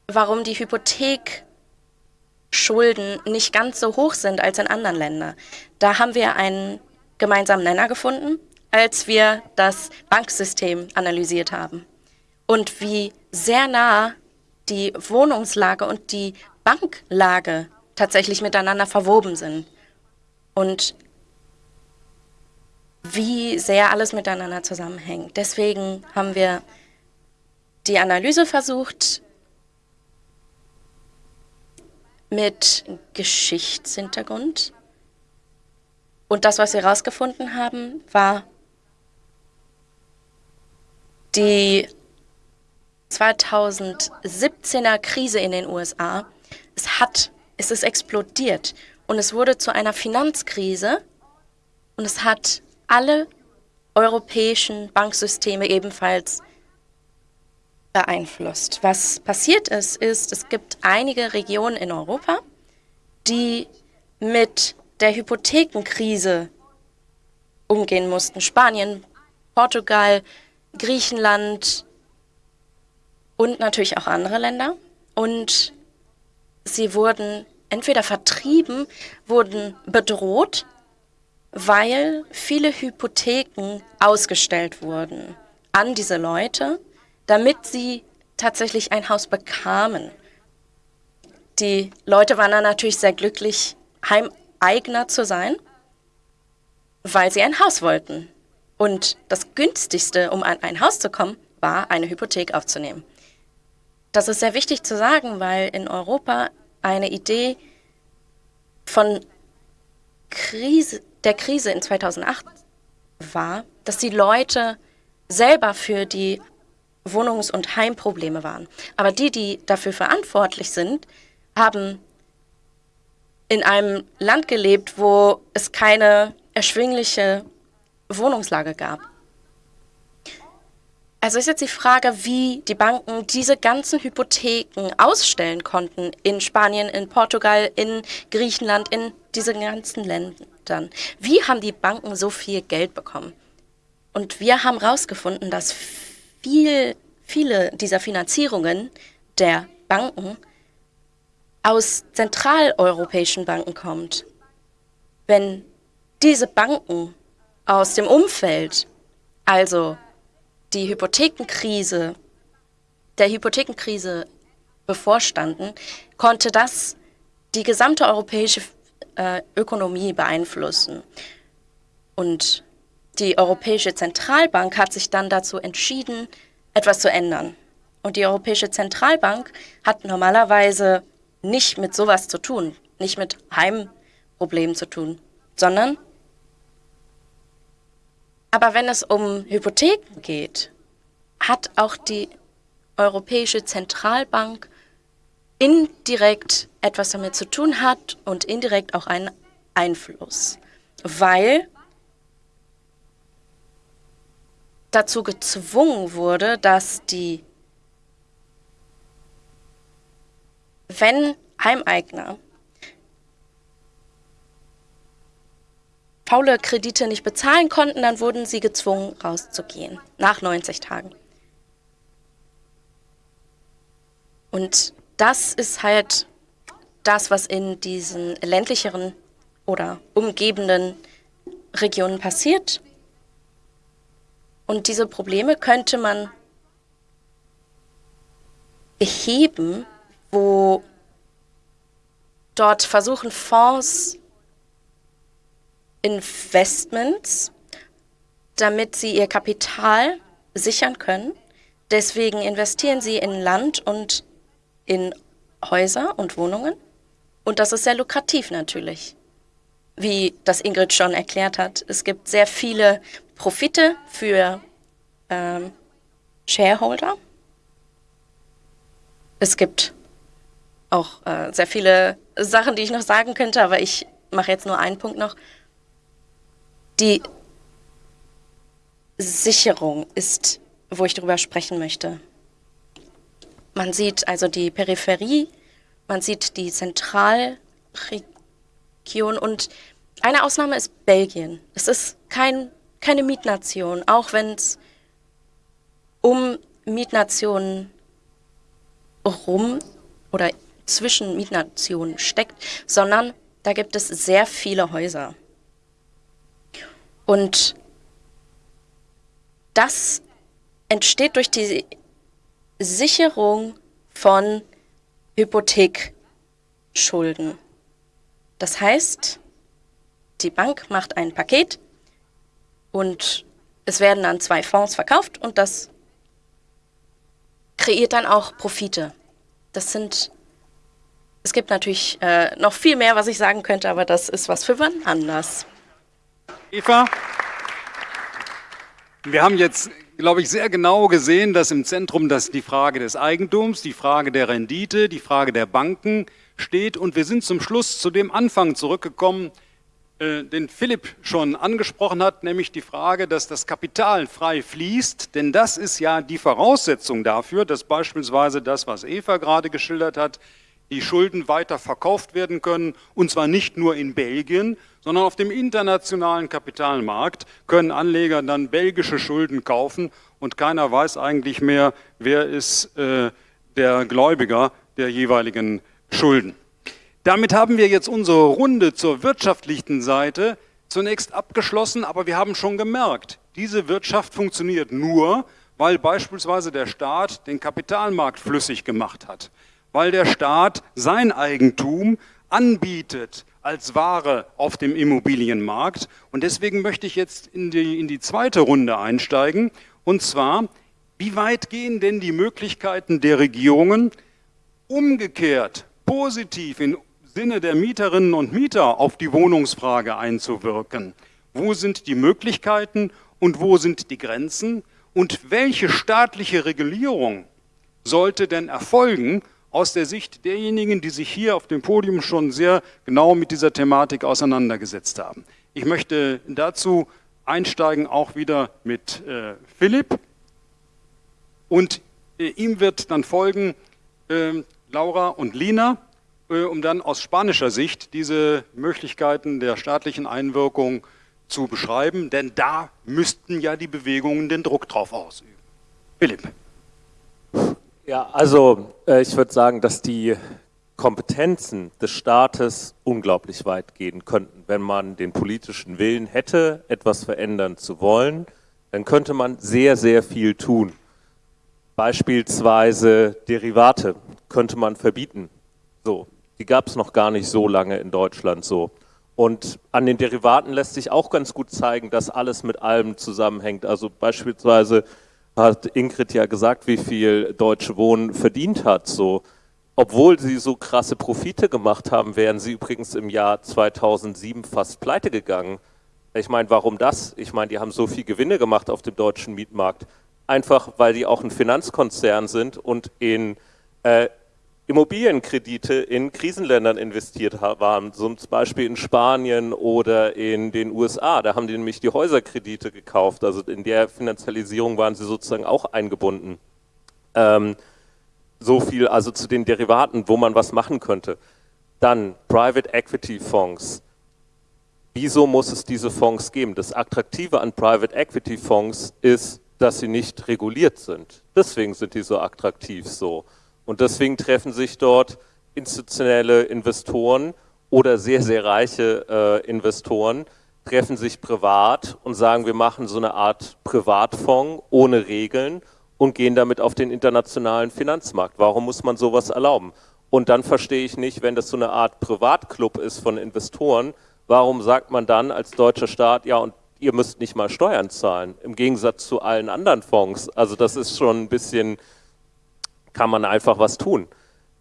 warum die Hypothekschulden nicht ganz so hoch sind als in anderen Ländern. Da haben wir einen gemeinsamen Nenner gefunden, als wir das Banksystem analysiert haben und wie sehr nah die Wohnungslage und die Banklage tatsächlich miteinander verwoben sind. Und wie sehr alles miteinander zusammenhängt. Deswegen haben wir die Analyse versucht mit Geschichtshintergrund. Und das, was wir herausgefunden haben, war die 2017er Krise in den USA. Es hat, es ist explodiert und es wurde zu einer Finanzkrise und es hat alle europäischen Banksysteme ebenfalls beeinflusst. Was passiert ist, ist, es gibt einige Regionen in Europa, die mit der Hypothekenkrise umgehen mussten. Spanien, Portugal, Griechenland und natürlich auch andere Länder. Und sie wurden entweder vertrieben, wurden bedroht weil viele Hypotheken ausgestellt wurden an diese Leute, damit sie tatsächlich ein Haus bekamen. Die Leute waren dann natürlich sehr glücklich, Heimeigner zu sein, weil sie ein Haus wollten. Und das günstigste, um an ein Haus zu kommen, war, eine Hypothek aufzunehmen. Das ist sehr wichtig zu sagen, weil in Europa eine Idee von Krise, der Krise in 2008 war, dass die Leute selber für die Wohnungs- und Heimprobleme waren. Aber die, die dafür verantwortlich sind, haben in einem Land gelebt, wo es keine erschwingliche Wohnungslage gab. Also ist jetzt die Frage, wie die Banken diese ganzen Hypotheken ausstellen konnten in Spanien, in Portugal, in Griechenland, in diesen ganzen Ländern. Wie haben die Banken so viel Geld bekommen? Und wir haben herausgefunden, dass viel, viele dieser Finanzierungen der Banken aus zentraleuropäischen Banken kommt. Wenn diese Banken aus dem Umfeld, also die Hypothekenkrise, der Hypothekenkrise bevorstanden, konnte das die gesamte europäische äh, Ökonomie beeinflussen. Und die Europäische Zentralbank hat sich dann dazu entschieden, etwas zu ändern. Und die Europäische Zentralbank hat normalerweise nicht mit sowas zu tun, nicht mit Heimproblemen zu tun, sondern aber wenn es um Hypotheken geht, hat auch die Europäische Zentralbank indirekt etwas damit zu tun hat und indirekt auch einen Einfluss, weil dazu gezwungen wurde, dass die, wenn Heimeigner faule Kredite nicht bezahlen konnten, dann wurden sie gezwungen, rauszugehen, nach 90 Tagen. Und das ist halt das, was in diesen ländlicheren oder umgebenden Regionen passiert. Und diese Probleme könnte man beheben, wo dort versuchen Fonds Investments, damit sie ihr Kapital sichern können. Deswegen investieren sie in Land und in Häuser und Wohnungen. Und das ist sehr lukrativ natürlich, wie das Ingrid schon erklärt hat. Es gibt sehr viele Profite für ähm, Shareholder. Es gibt auch äh, sehr viele Sachen, die ich noch sagen könnte, aber ich mache jetzt nur einen Punkt noch. Die Sicherung ist, wo ich darüber sprechen möchte. Man sieht also die Peripherie, man sieht die Zentralregion und eine Ausnahme ist Belgien. Es ist kein, keine Mietnation, auch wenn es um Mietnationen rum oder zwischen Mietnationen steckt, sondern da gibt es sehr viele Häuser. Und das entsteht durch die Sicherung von Hypothekschulden. Das heißt, die Bank macht ein Paket und es werden dann zwei Fonds verkauft und das kreiert dann auch Profite. Das sind, es gibt natürlich äh, noch viel mehr, was ich sagen könnte, aber das ist was für wann anders. Eva, wir haben jetzt glaube ich, sehr genau gesehen, dass im Zentrum das die Frage des Eigentums, die Frage der Rendite, die Frage der Banken steht. Und wir sind zum Schluss zu dem Anfang zurückgekommen, den Philipp schon angesprochen hat, nämlich die Frage, dass das Kapital frei fließt. Denn das ist ja die Voraussetzung dafür, dass beispielsweise das, was Eva gerade geschildert hat, die Schulden weiter verkauft werden können, und zwar nicht nur in Belgien, sondern auf dem internationalen Kapitalmarkt können Anleger dann belgische Schulden kaufen und keiner weiß eigentlich mehr, wer ist äh, der Gläubiger der jeweiligen Schulden. Damit haben wir jetzt unsere Runde zur wirtschaftlichen Seite zunächst abgeschlossen, aber wir haben schon gemerkt, diese Wirtschaft funktioniert nur, weil beispielsweise der Staat den Kapitalmarkt flüssig gemacht hat weil der Staat sein Eigentum anbietet als Ware auf dem Immobilienmarkt. Und deswegen möchte ich jetzt in die, in die zweite Runde einsteigen. Und zwar, wie weit gehen denn die Möglichkeiten der Regierungen umgekehrt, positiv im Sinne der Mieterinnen und Mieter auf die Wohnungsfrage einzuwirken? Wo sind die Möglichkeiten und wo sind die Grenzen? Und welche staatliche Regulierung sollte denn erfolgen, aus der Sicht derjenigen, die sich hier auf dem Podium schon sehr genau mit dieser Thematik auseinandergesetzt haben. Ich möchte dazu einsteigen auch wieder mit äh, Philipp und äh, ihm wird dann folgen äh, Laura und Lina, um dann aus spanischer Sicht diese Möglichkeiten der staatlichen Einwirkung zu beschreiben, denn da müssten ja die Bewegungen den Druck drauf ausüben. Philipp. Ja, also äh, ich würde sagen, dass die Kompetenzen des Staates unglaublich weit gehen könnten. Wenn man den politischen Willen hätte, etwas verändern zu wollen, dann könnte man sehr, sehr viel tun. Beispielsweise Derivate könnte man verbieten. So, die gab es noch gar nicht so lange in Deutschland so. Und an den Derivaten lässt sich auch ganz gut zeigen, dass alles mit allem zusammenhängt. Also beispielsweise hat Ingrid ja gesagt, wie viel Deutsche Wohnen verdient hat. So, obwohl sie so krasse Profite gemacht haben, wären sie übrigens im Jahr 2007 fast pleite gegangen. Ich meine, warum das? Ich meine, die haben so viel Gewinne gemacht auf dem deutschen Mietmarkt. Einfach, weil die auch ein Finanzkonzern sind und in äh, Immobilienkredite in Krisenländern investiert waren, zum Beispiel in Spanien oder in den USA. Da haben die nämlich die Häuserkredite gekauft, also in der Finanzialisierung waren sie sozusagen auch eingebunden. Ähm, so viel also zu den Derivaten, wo man was machen könnte. Dann Private Equity Fonds. wieso muss es diese Fonds geben? Das Attraktive an Private Equity Fonds ist, dass sie nicht reguliert sind. Deswegen sind die so attraktiv so. Und deswegen treffen sich dort institutionelle Investoren oder sehr, sehr reiche äh, Investoren, treffen sich privat und sagen, wir machen so eine Art Privatfonds ohne Regeln und gehen damit auf den internationalen Finanzmarkt. Warum muss man sowas erlauben? Und dann verstehe ich nicht, wenn das so eine Art Privatclub ist von Investoren, warum sagt man dann als deutscher Staat, ja, und ihr müsst nicht mal Steuern zahlen, im Gegensatz zu allen anderen Fonds. Also das ist schon ein bisschen, kann man einfach was tun.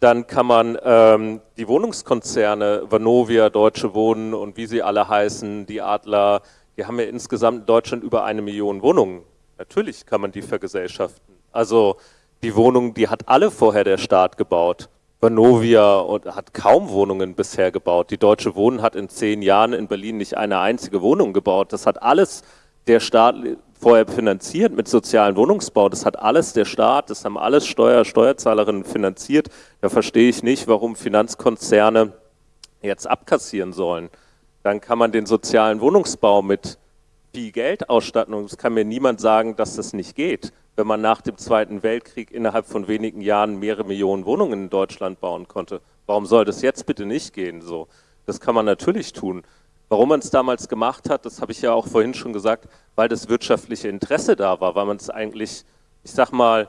Dann kann man ähm, die Wohnungskonzerne, Vanovia, Deutsche Wohnen und wie sie alle heißen, die Adler, die haben ja insgesamt in Deutschland über eine Million Wohnungen. Natürlich kann man die vergesellschaften. Also die Wohnungen, die hat alle vorher der Staat gebaut. Vanovia und hat kaum Wohnungen bisher gebaut. Die Deutsche Wohnen hat in zehn Jahren in Berlin nicht eine einzige Wohnung gebaut. Das hat alles der Staat vorher finanziert mit sozialen Wohnungsbau. Das hat alles der Staat, das haben alles Steuer, Steuerzahlerinnen finanziert. Da verstehe ich nicht, warum Finanzkonzerne jetzt abkassieren sollen. Dann kann man den sozialen Wohnungsbau mit viel Geld ausstatten und es kann mir niemand sagen, dass das nicht geht wenn man nach dem Zweiten Weltkrieg innerhalb von wenigen Jahren mehrere Millionen Wohnungen in Deutschland bauen konnte. Warum soll das jetzt bitte nicht gehen? So, das kann man natürlich tun. Warum man es damals gemacht hat, das habe ich ja auch vorhin schon gesagt, weil das wirtschaftliche Interesse da war, weil man es eigentlich, ich sag mal,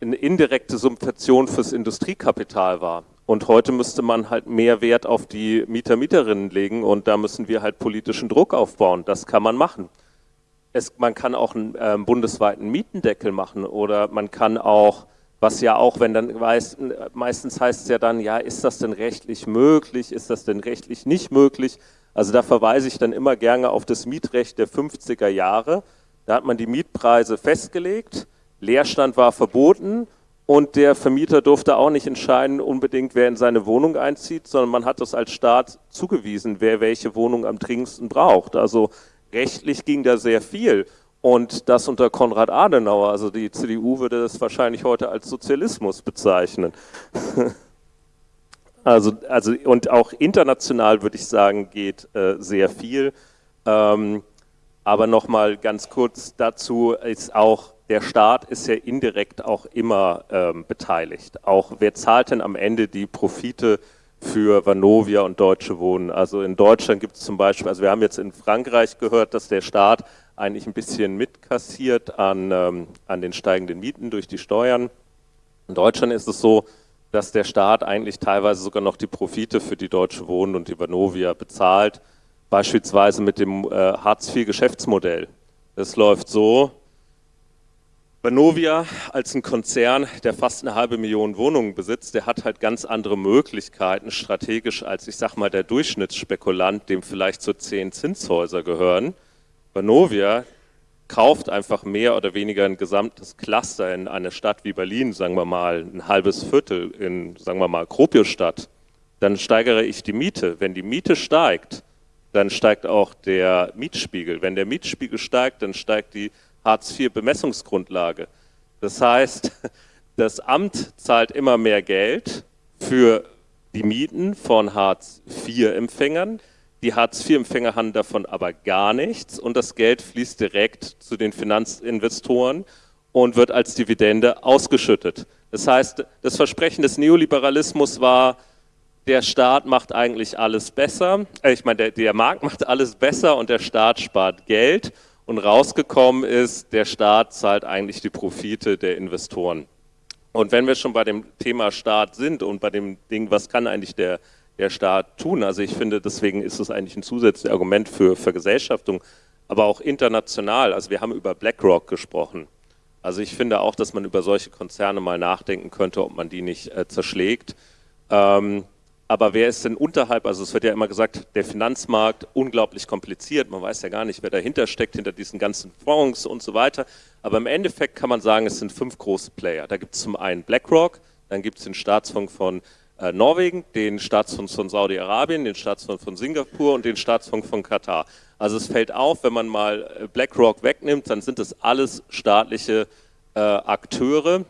eine indirekte Subvention fürs Industriekapital war. Und heute müsste man halt mehr Wert auf die Mieter, Mieterinnen legen und da müssen wir halt politischen Druck aufbauen. Das kann man machen es, man kann auch einen äh, bundesweiten Mietendeckel machen oder man kann auch, was ja auch, wenn dann weiß, meistens heißt es ja dann, ja, ist das denn rechtlich möglich, ist das denn rechtlich nicht möglich? Also da verweise ich dann immer gerne auf das Mietrecht der 50er Jahre. Da hat man die Mietpreise festgelegt, Leerstand war verboten und der Vermieter durfte auch nicht entscheiden, unbedingt, wer in seine Wohnung einzieht, sondern man hat das als Staat zugewiesen, wer welche Wohnung am dringendsten braucht. Also rechtlich ging da sehr viel. Und das unter Konrad Adenauer, also die CDU würde das wahrscheinlich heute als Sozialismus bezeichnen. also, also, und auch international würde ich sagen, geht äh, sehr viel. Ähm, aber nochmal ganz kurz dazu ist auch, der Staat ist ja indirekt auch immer ähm, beteiligt. Auch wer zahlt denn am Ende die Profite für Vanovia und Deutsche Wohnen. Also in Deutschland gibt es zum Beispiel, also wir haben jetzt in Frankreich gehört, dass der Staat eigentlich ein bisschen mitkassiert an, ähm, an den steigenden Mieten durch die Steuern. In Deutschland ist es so, dass der Staat eigentlich teilweise sogar noch die Profite für die Deutsche Wohnen und die Vanovia bezahlt, beispielsweise mit dem äh, Hartz-IV-Geschäftsmodell. Das läuft so, Vanovia als ein Konzern, der fast eine halbe Million Wohnungen besitzt, der hat halt ganz andere Möglichkeiten strategisch als, ich sag mal, der Durchschnittsspekulant, dem vielleicht so zehn Zinshäuser gehören. Vanovia kauft einfach mehr oder weniger ein gesamtes Cluster in eine Stadt wie Berlin, sagen wir mal, ein halbes Viertel in, sagen wir mal, Kropiusstadt. Dann steigere ich die Miete. Wenn die Miete steigt, dann steigt auch der Mietspiegel. Wenn der Mietspiegel steigt, dann steigt die Hartz-IV-Bemessungsgrundlage. Das heißt, das Amt zahlt immer mehr Geld für die Mieten von Hartz-IV-Empfängern. Die Hartz-IV-Empfänger haben davon aber gar nichts und das Geld fließt direkt zu den Finanzinvestoren und wird als Dividende ausgeschüttet. Das heißt, das Versprechen des Neoliberalismus war, der Staat macht eigentlich alles besser, äh, ich meine, der, der Markt macht alles besser und der Staat spart Geld und rausgekommen ist, der Staat zahlt eigentlich die Profite der Investoren. Und wenn wir schon bei dem Thema Staat sind und bei dem Ding, was kann eigentlich der, der Staat tun? Also ich finde, deswegen ist es eigentlich ein zusätzliches Argument für Vergesellschaftung, aber auch international. Also wir haben über BlackRock gesprochen. Also ich finde auch, dass man über solche Konzerne mal nachdenken könnte, ob man die nicht äh, zerschlägt. Ähm, aber wer ist denn unterhalb, also es wird ja immer gesagt, der Finanzmarkt unglaublich kompliziert, man weiß ja gar nicht, wer dahinter steckt, hinter diesen ganzen Fonds und so weiter. Aber im Endeffekt kann man sagen, es sind fünf große Player. Da gibt es zum einen BlackRock, dann gibt es den Staatsfonds von Norwegen, den Staatsfonds von Saudi-Arabien, den Staatsfonds von Singapur und den Staatsfonds von Katar. Also es fällt auf, wenn man mal äh, BlackRock wegnimmt, dann sind das alles staatliche äh, Akteure,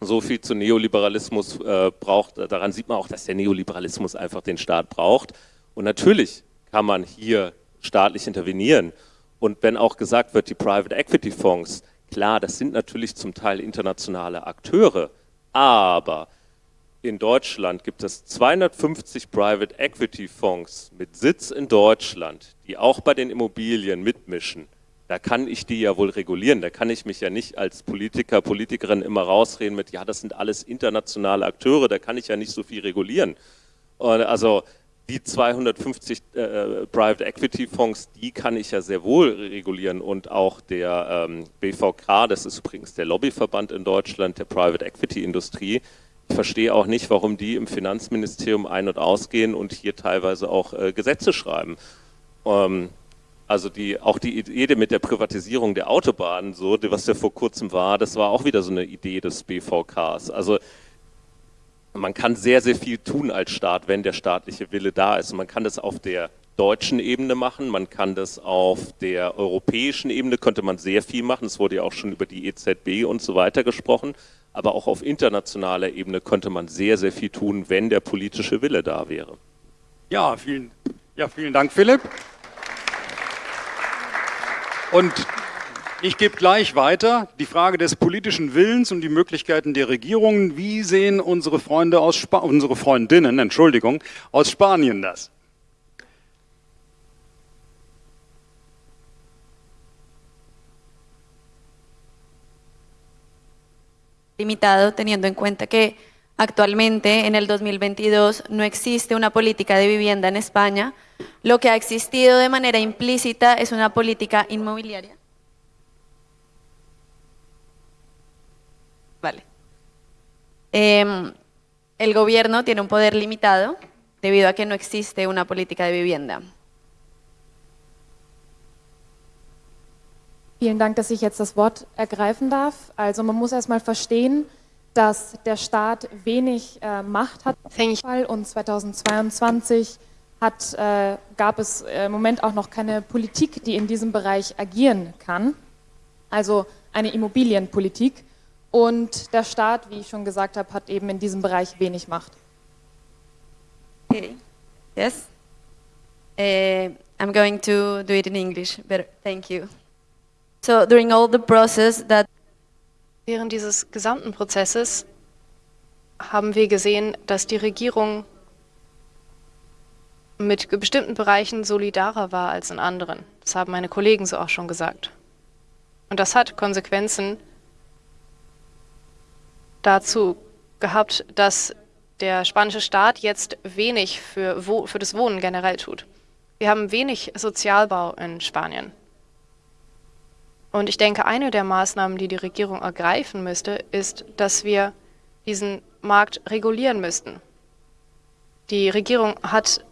so viel zu Neoliberalismus äh, braucht. Daran sieht man auch, dass der Neoliberalismus einfach den Staat braucht. Und natürlich kann man hier staatlich intervenieren. Und wenn auch gesagt wird, die Private Equity Fonds, klar, das sind natürlich zum Teil internationale Akteure, aber in Deutschland gibt es 250 Private Equity Fonds mit Sitz in Deutschland, die auch bei den Immobilien mitmischen. Da kann ich die ja wohl regulieren. Da kann ich mich ja nicht als Politiker, Politikerin immer rausreden mit, ja, das sind alles internationale Akteure, da kann ich ja nicht so viel regulieren. Und also die 250 äh, Private Equity Fonds, die kann ich ja sehr wohl regulieren und auch der ähm, BVK, das ist übrigens der Lobbyverband in Deutschland der Private Equity Industrie, verstehe auch nicht, warum die im Finanzministerium ein- und ausgehen und hier teilweise auch äh, Gesetze schreiben. Ähm, also die, auch die Idee mit der Privatisierung der Autobahnen, so, was ja vor kurzem war, das war auch wieder so eine Idee des BVKs. Also man kann sehr, sehr viel tun als Staat, wenn der staatliche Wille da ist. Man kann das auf der deutschen Ebene machen, man kann das auf der europäischen Ebene, könnte man sehr viel machen. Es wurde ja auch schon über die EZB und so weiter gesprochen aber auch auf internationaler Ebene könnte man sehr, sehr viel tun, wenn der politische Wille da wäre. Ja, vielen, ja, vielen Dank, Philipp. Und ich gebe gleich weiter die Frage des politischen Willens und die Möglichkeiten der Regierungen. Wie sehen unsere Freunde aus Spa unsere Freundinnen, Entschuldigung, aus Spanien das? Limitado teniendo en cuenta que actualmente en el 2022 no existe una política de vivienda en España. Lo que ha existido de manera implícita es una política inmobiliaria. Vale. Eh, el gobierno tiene un poder limitado debido a que no existe una política de vivienda. Vielen Dank, dass ich jetzt das Wort ergreifen darf. Also man muss erstmal verstehen, dass der Staat wenig äh, Macht hat und 2022 hat, äh, gab es im Moment auch noch keine Politik, die in diesem Bereich agieren kann, also eine Immobilienpolitik. Und der Staat, wie ich schon gesagt habe, hat eben in diesem Bereich wenig Macht. Okay. Yes. Uh, I'm going to do it in English, but thank you. So during all the process that Während dieses gesamten Prozesses haben wir gesehen, dass die Regierung mit bestimmten Bereichen solidarer war als in anderen. Das haben meine Kollegen so auch schon gesagt. Und das hat Konsequenzen dazu gehabt, dass der spanische Staat jetzt wenig für, für das Wohnen generell tut. Wir haben wenig Sozialbau in Spanien. Und ich denke, eine der Maßnahmen, die die Regierung ergreifen müsste, ist, dass wir diesen Markt regulieren müssten. Die Regierung hat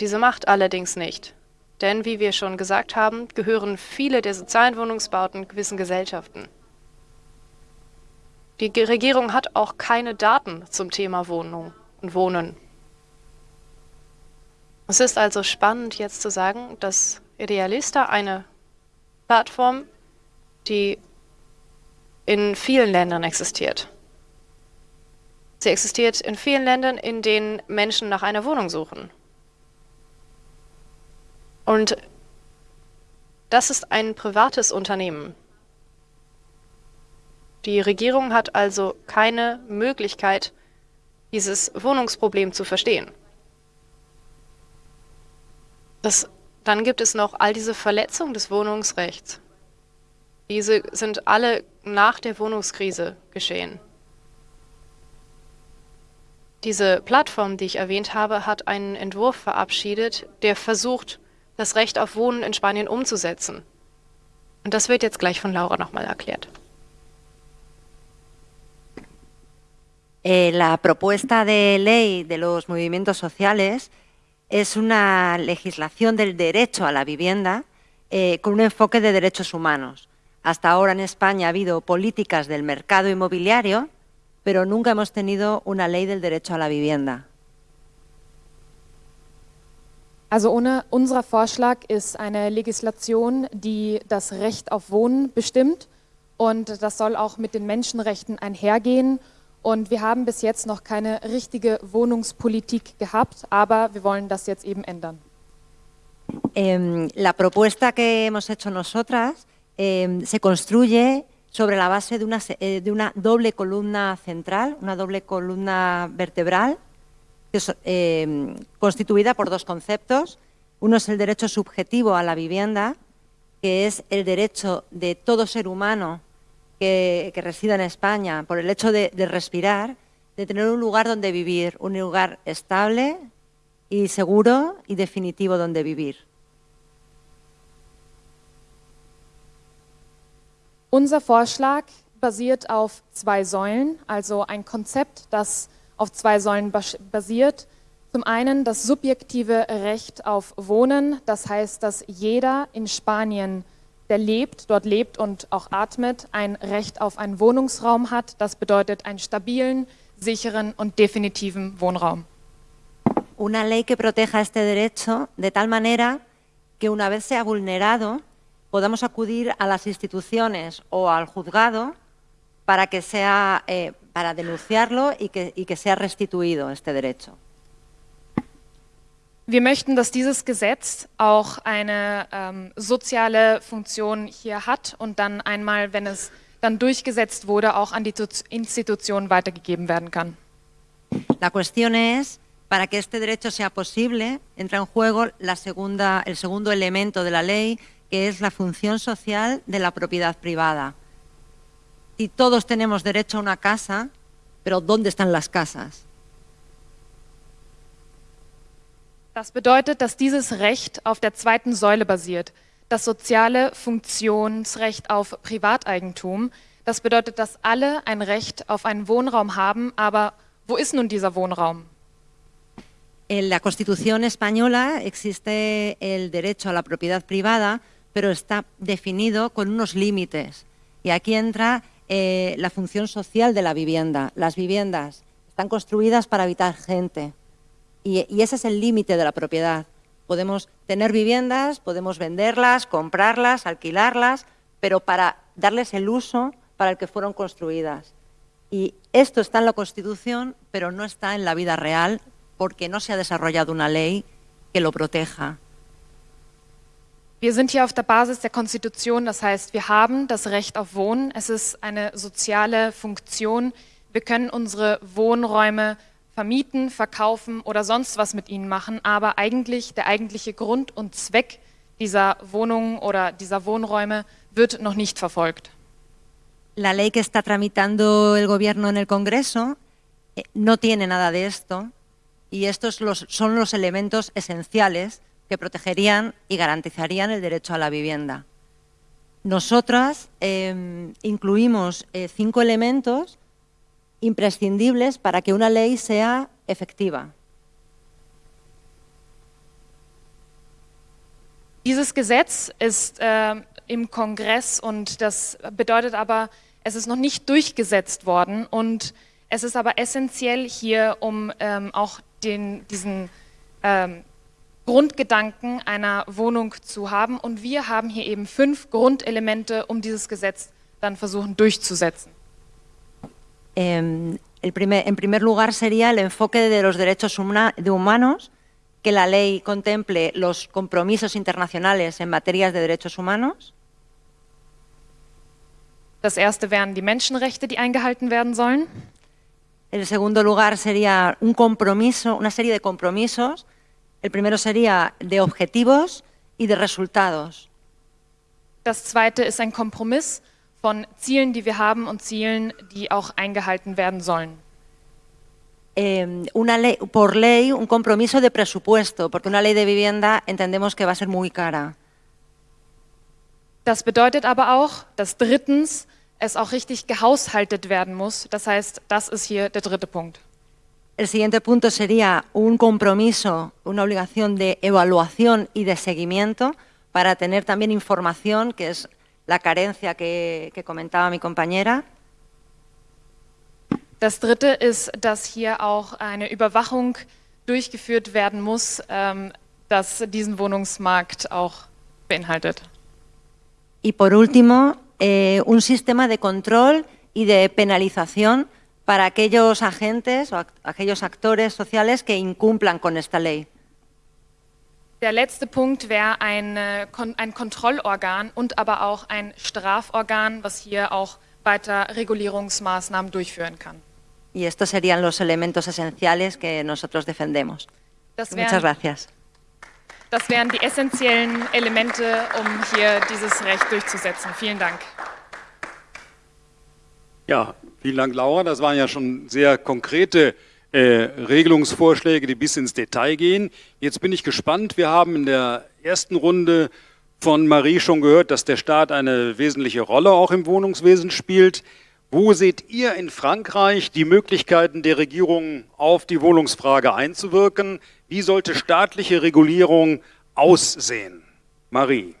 diese Macht allerdings nicht. Denn, wie wir schon gesagt haben, gehören viele der sozialen Wohnungsbauten gewissen Gesellschaften. Die Regierung hat auch keine Daten zum Thema Wohnung und Wohnen. Es ist also spannend jetzt zu sagen, dass Idealista eine Plattform, die in vielen Ländern existiert. Sie existiert in vielen Ländern, in denen Menschen nach einer Wohnung suchen. Und das ist ein privates Unternehmen. Die Regierung hat also keine Möglichkeit, dieses Wohnungsproblem zu verstehen. Das dann gibt es noch all diese Verletzungen des Wohnungsrechts. Diese sind alle nach der Wohnungskrise geschehen. Diese Plattform, die ich erwähnt habe, hat einen Entwurf verabschiedet, der versucht, das Recht auf Wohnen in Spanien umzusetzen. Und das wird jetzt gleich von Laura nochmal erklärt. Eh, la propuesta de ley de los movimientos sociales es una legislación del derecho a la vivienda eh, con un enfoque de derechos humanos. Hasta ahora en España ha habido políticas del mercado inmobiliario, pero nunca hemos tenido una ley del derecho a la vivienda. Also ohne, unser Vorschlag ist eine Legislation, die das Recht auf Wohnen bestimmt und das soll auch mit den Menschenrechten einhergehen Und wir haben bis jetzt noch keine richtige Wohnungspolitik gehabt, aber wir wollen das jetzt eben ändern. Eh, la propuesta que hemos hecho nosotras eh, se construye sobre la base de una, eh, de una, doble columna central, una doble columna vertebral, eh, constituida por dos conceptos. Uno es el derecho subjetivo a la vivienda, que es el derecho de todo ser humano que, que resida en España por el hecho de, de respirar, de tener un lugar donde vivir, un lugar estable y seguro y definitivo donde vivir. Unser Vorschlag basiert auf zwei Säulen, also ein Konzept, das auf zwei Säulen basiert. Zum einen das subjektive Recht auf Wohnen, das heißt, dass jeder in Spanien, der lebt, dort lebt und auch atmet, ein Recht auf einen Wohnungsraum hat. Das bedeutet einen stabilen, sicheren und definitiven Wohnraum. Una ley que proteja este derecho de tal manera que una vez sea vulnerado podamos acudir a las instituciones o al juzgado para, que sea, eh, para denunciarlo y que, y que sea restituido este derecho. Wir möchten, dass dieses Gesetz auch eine ähm, soziale Funktion hier hat und dann einmal, wenn es dann durchgesetzt wurde, auch an die Institutionen weitergegeben werden kann. La cuestión es, para que este derecho sea posible, entra en juego la segunda, el segundo elemento de la ley, que es la función social de la propiedad privada. Y todos tenemos derecho a una casa, pero ¿dónde están las casas? Das bedeutet, dass dieses Recht auf der zweiten Säule basiert, das soziale Funktionsrecht auf Privateigentum. Das bedeutet, dass alle ein Recht auf einen Wohnraum haben, aber wo ist nun dieser Wohnraum? En la Constitución española existe el derecho a la propiedad privada, pero está definido con unos límites. Y aquí entra eh, la función social de la vivienda. Las viviendas están construidas para habitar gente y, ese es el límite de la propiedad. Podemos tener viviendas, podemos venderlas, comprarlas, alquilarlas, pero para darles el uso para el que fueron construidas. Y esto está en la Constitución, pero no está en la vida real porque no se ha desarrollado una ley que lo proteja. Wir sind hier auf der Basis der Konstitution, das heißt, wir haben das Recht auf Wohnen. Es ist eine soziale Funktion. Wir können unsere Wohnräume vermieten, verkaufen oder sonst was mit ihnen machen, aber eigentlich der eigentliche Grund und Zweck dieser Wohnungen oder dieser Wohnräume wird noch nicht verfolgt. La ley que está tramitando el gobierno en el Congreso eh, no tiene nada de esto y estos los, son los elementos esenciales que protegerían y garantizarían el derecho a la vivienda. Nosotras eh, incluimos eh, cinco elementos imprescindibles para que una ley sea efectiva. Dieses Gesetz ist äh, im Kongress und das bedeutet aber, es ist noch nicht durchgesetzt worden und es ist aber essentiell hier, um ähm, auch den, diesen ähm, Grundgedanken einer Wohnung zu haben. Und wir haben hier eben fünf Grundelemente, um dieses Gesetz dann versuchen durchzusetzen. Eh, el primer, en primer lugar sería el enfoque de los derechos humana, de humanos, que la ley contemple los compromisos internacionales en materias de derechos humanos. Das erste wären die Menschenrechte, die eingehalten werden sollen. En segundo lugar sería un compromiso, una serie de compromisos El primero sería de objetivos y de resultados. Das zweite ist ein Kompromiss von Zielen, die wir haben und Zielen, die auch eingehalten werden sollen. Eh, una ley, por ley, un compromiso de presupuesto, porque una ley de vivienda entendemos que va a ser muy cara. Das bedeutet aber auch, dass drittens es auch richtig gehaushaltet werden muss. Das heißt, das ist hier der dritte Punkt. El siguiente punto sería un compromiso, una obligación de evaluación y de seguimiento para tener también información, que es la carencia que, que comentaba mi compañera. Das dritte ist, dass hier auch eine Überwachung durchgeführt werden muss, ähm, das diesen Wohnungsmarkt auch beinhaltet. Y por último, eh, un sistema de control y de penalización para aquellos agentes o aquellos actores sociales que incumplan con esta ley. Der letzte Punkt wäre ein, ein Kontrollorgan und aber auch ein Straforgan, was hier auch weiter Regulierungsmaßnahmen durchführen kann. Y estos serían los elementos esenciales que nosotros defendemos. Das wären, Muchas gracias. Das wären die essentiellen Elemente, um hier dieses Recht durchzusetzen. Vielen Dank. Ja, vielen Dank, Laura. Das waren ja schon sehr konkrete Regelungsvorschläge, die bis ins Detail gehen. Jetzt bin ich gespannt. Wir haben in der ersten Runde von Marie schon gehört, dass der Staat eine wesentliche Rolle auch im Wohnungswesen spielt. Wo seht ihr in Frankreich die Möglichkeiten der Regierung auf die Wohnungsfrage einzuwirken? Wie sollte staatliche Regulierung aussehen? Marie.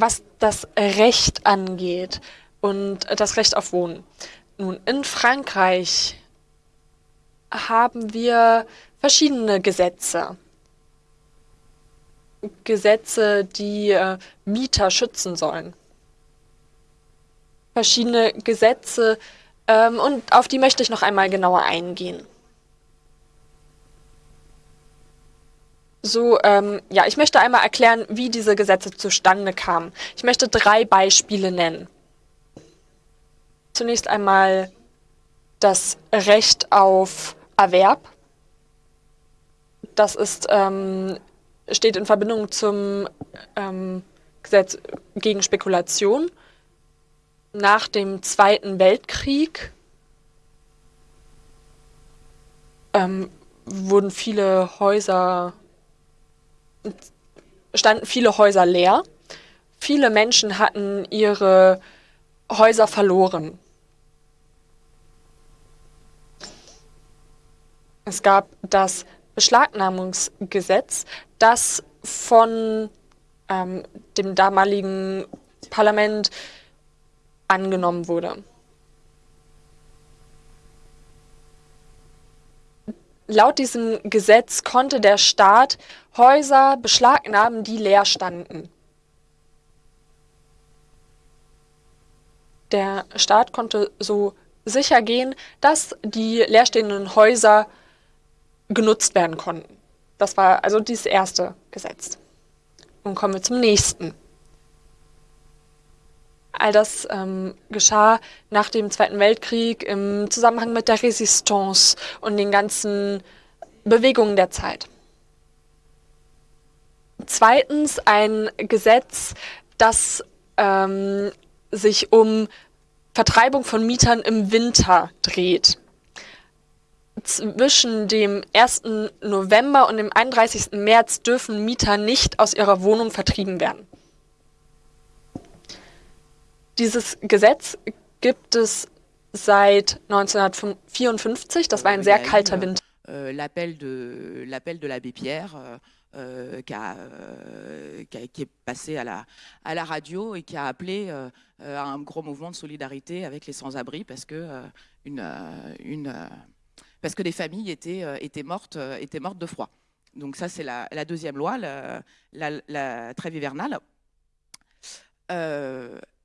Was das Recht angeht und das Recht auf Wohnen. Nun, in Frankreich haben wir verschiedene Gesetze. Gesetze, die äh, Mieter schützen sollen. Verschiedene Gesetze ähm, und auf die möchte ich noch einmal genauer eingehen. So, ähm, ja, ich möchte einmal erklären, wie diese Gesetze zustande kamen. Ich möchte drei Beispiele nennen. Zunächst einmal das Recht auf Erwerb. Das ist, ähm, steht in Verbindung zum ähm, Gesetz gegen Spekulation. Nach dem Zweiten Weltkrieg ähm, wurden viele Häuser standen viele Häuser leer. Viele Menschen hatten ihre Häuser verloren. Es gab das Beschlagnahmungsgesetz, das von ähm, dem damaligen Parlament angenommen wurde. Laut diesem Gesetz konnte der Staat Häuser beschlagnahmen, die leer standen. Der Staat konnte so sicher gehen, dass die leerstehenden Häuser genutzt werden konnten. Das war also dieses erste Gesetz. Nun kommen wir zum nächsten. All das ähm, geschah nach dem Zweiten Weltkrieg im Zusammenhang mit der Resistance und den ganzen Bewegungen der Zeit. Zweitens ein Gesetz, das ähm, sich um Vertreibung von Mietern im Winter dreht. Zwischen dem 1. November und dem 31. März dürfen Mieter nicht aus ihrer Wohnung vertrieben werden. Dieses Gesetz gibt es seit 1954. Das war ein sehr kalter Winter. Euh, l'appel de l'appel de l'abbé Pierre euh, euh, qui, a, euh, qui, a, qui, est passé à la, à la radio et qui a appelé euh, à un gros mouvement de solidarité avec les sans-abri parce que euh, une, une parce que des familles étaient, étaient, mortes, étaient mortes de froid. Donc ça, c'est la, la, deuxième loi, la, la, la trêve hivernale.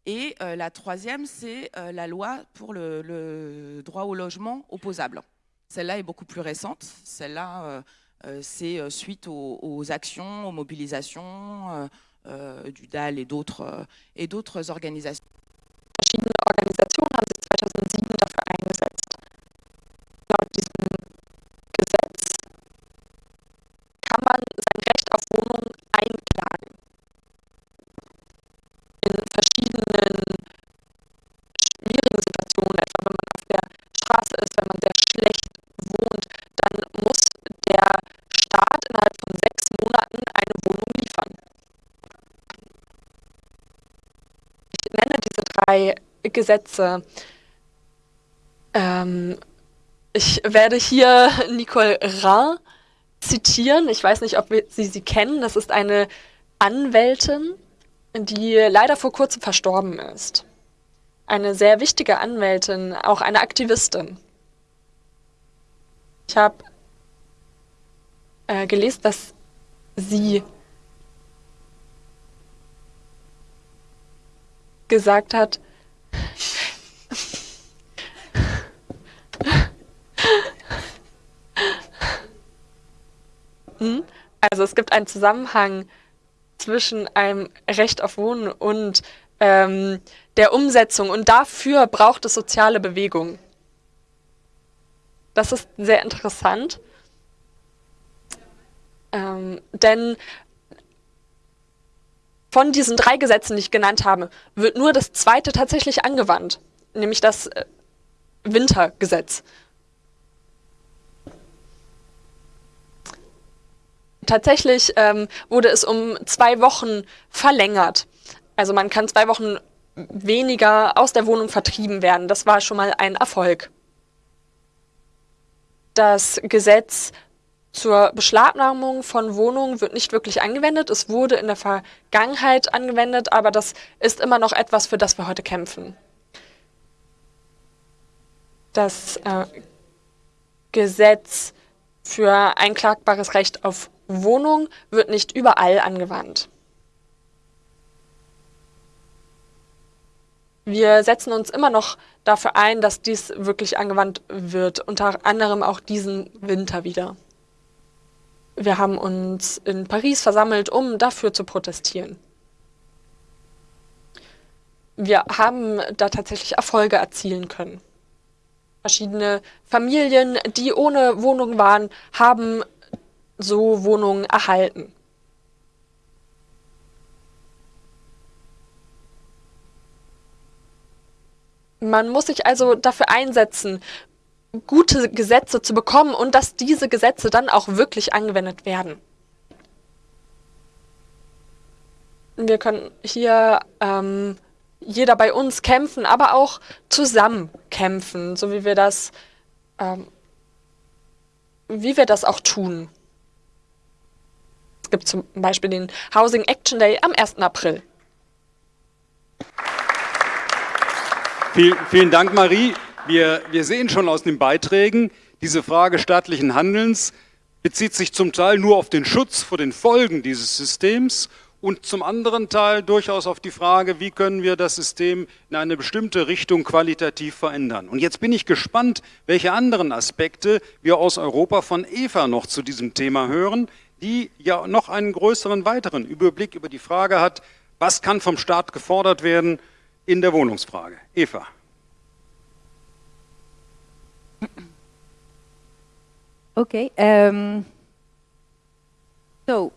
Et euh, la troisième, c'est euh, la loi pour le, droit au logement opposable. Celle-là est beaucoup plus récente. Celle-là, euh, c'est suite aux, actions, aux mobilisations du DAL et d'autres organisations. Verschiedene Organisationen Gesetze. Ähm, ich werde hier Nicole Ra zitieren. Ich weiß nicht, ob Sie sie kennen. Das ist eine Anwältin, die leider vor kurzem verstorben ist. Eine sehr wichtige Anwältin, auch eine Aktivistin. Ich habe äh, gelesen, dass sie gesagt hat, also es gibt einen Zusammenhang zwischen einem Recht auf Wohnen und ähm, der Umsetzung und dafür braucht es soziale Bewegung. Das ist sehr interessant, ähm, denn von diesen drei Gesetzen, die ich genannt habe, wird nur das zweite tatsächlich angewandt, nämlich das äh, Wintergesetz. Tatsächlich ähm, wurde es um zwei Wochen verlängert. Also man kann zwei Wochen weniger aus der Wohnung vertrieben werden. Das war schon mal ein Erfolg. Das Gesetz zur Beschlagnahmung von Wohnungen wird nicht wirklich angewendet. Es wurde in der Vergangenheit angewendet, aber das ist immer noch etwas, für das wir heute kämpfen. Das äh, Gesetz für einklagbares Recht auf Wohnung wird nicht überall angewandt. Wir setzen uns immer noch dafür ein, dass dies wirklich angewandt wird, unter anderem auch diesen Winter wieder. Wir haben uns in Paris versammelt, um dafür zu protestieren. Wir haben da tatsächlich Erfolge erzielen können. Verschiedene Familien, die ohne Wohnung waren, haben so Wohnungen erhalten. Man muss sich also dafür einsetzen, gute Gesetze zu bekommen und dass diese Gesetze dann auch wirklich angewendet werden. Wir können hier ähm, jeder bei uns kämpfen, aber auch zusammen kämpfen, so wie wir das, ähm, wie wir das auch tun. Es gibt zum Beispiel den Housing Action Day am 1. April. Vielen, vielen Dank, Marie. Wir, wir sehen schon aus den Beiträgen, diese Frage staatlichen Handelns bezieht sich zum Teil nur auf den Schutz vor den Folgen dieses Systems und zum anderen Teil durchaus auf die Frage, wie können wir das System in eine bestimmte Richtung qualitativ verändern. Und jetzt bin ich gespannt, welche anderen Aspekte wir aus Europa von Eva noch zu diesem Thema hören, die ja noch einen größeren weiteren Überblick über die Frage hat, was kann vom Staat gefordert werden in der Wohnungsfrage. Eva. Ok. Um, so.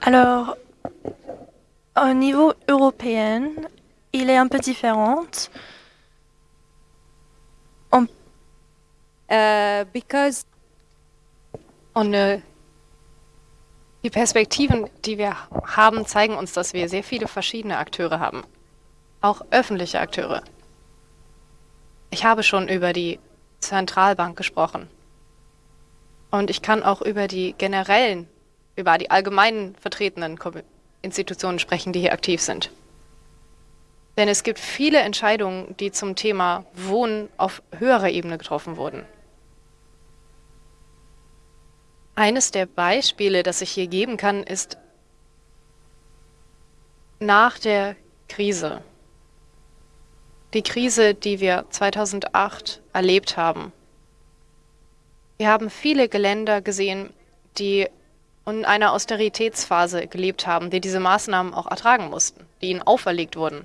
Alors, au niveau européen, il est un peu différent. On, uh, because Und äh, die Perspektiven, die wir haben, zeigen uns, dass wir sehr viele verschiedene Akteure haben. Auch öffentliche Akteure. Ich habe schon über die Zentralbank gesprochen. Und ich kann auch über die generellen, über die allgemeinen vertretenen Institutionen sprechen, die hier aktiv sind. Denn es gibt viele Entscheidungen, die zum Thema Wohnen auf höherer Ebene getroffen wurden. Eines der Beispiele, das ich hier geben kann, ist nach der Krise. Die Krise, die wir 2008 erlebt haben. Wir haben viele Geländer gesehen, die in einer Austeritätsphase gelebt haben, die diese Maßnahmen auch ertragen mussten, die ihnen auferlegt wurden.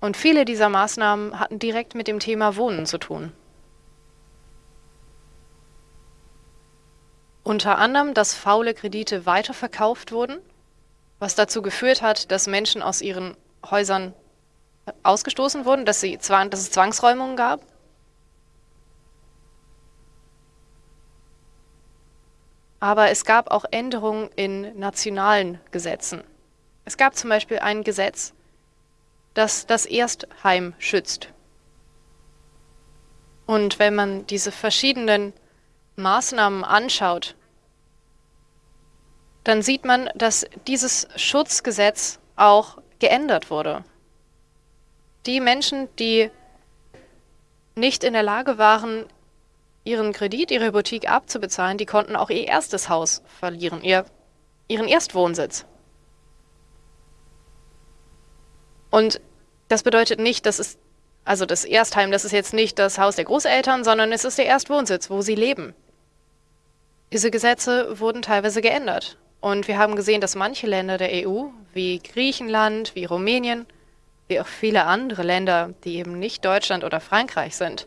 Und viele dieser Maßnahmen hatten direkt mit dem Thema Wohnen zu tun. Unter anderem, dass faule Kredite weiterverkauft wurden, was dazu geführt hat, dass Menschen aus ihren Häusern ausgestoßen wurden, dass, sie, dass es Zwangsräumungen gab. Aber es gab auch Änderungen in nationalen Gesetzen. Es gab zum Beispiel ein Gesetz, das das Erstheim schützt. Und wenn man diese verschiedenen Maßnahmen anschaut, dann sieht man, dass dieses Schutzgesetz auch geändert wurde. Die Menschen, die nicht in der Lage waren, ihren Kredit, ihre Hypothek abzubezahlen, die konnten auch ihr erstes Haus verlieren, ihr, ihren Erstwohnsitz. Und das bedeutet nicht, dass es, also das Erstheim, das ist jetzt nicht das Haus der Großeltern, sondern es ist der Erstwohnsitz, wo sie leben. Diese Gesetze wurden teilweise geändert. Und wir haben gesehen, dass manche Länder der EU, wie Griechenland, wie Rumänien, wie auch viele andere Länder, die eben nicht Deutschland oder Frankreich sind,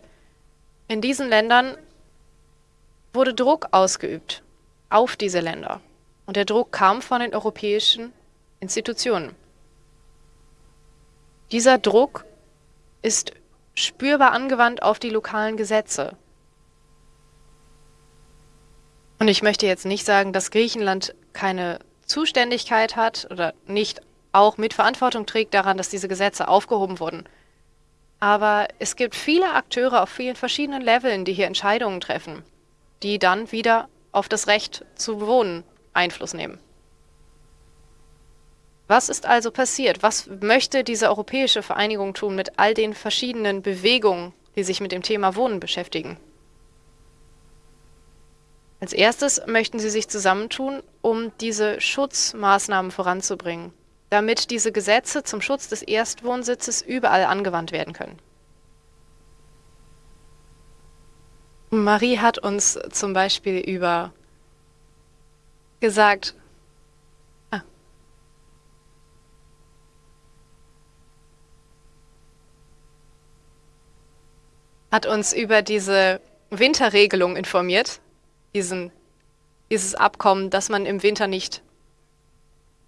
in diesen Ländern wurde Druck ausgeübt auf diese Länder. Und der Druck kam von den europäischen Institutionen. Dieser Druck ist spürbar angewandt auf die lokalen Gesetze. Und ich möchte jetzt nicht sagen, dass Griechenland keine Zuständigkeit hat oder nicht auch mit Verantwortung trägt daran, dass diese Gesetze aufgehoben wurden. Aber es gibt viele Akteure auf vielen verschiedenen Leveln, die hier Entscheidungen treffen, die dann wieder auf das Recht zu wohnen Einfluss nehmen. Was ist also passiert? Was möchte diese europäische Vereinigung tun mit all den verschiedenen Bewegungen, die sich mit dem Thema Wohnen beschäftigen? Als erstes möchten sie sich zusammentun, um diese Schutzmaßnahmen voranzubringen, damit diese Gesetze zum Schutz des Erstwohnsitzes überall angewandt werden können. Marie hat uns zum Beispiel über gesagt, hat uns über diese Winterregelung informiert, diesen, dieses Abkommen, dass man im Winter nicht,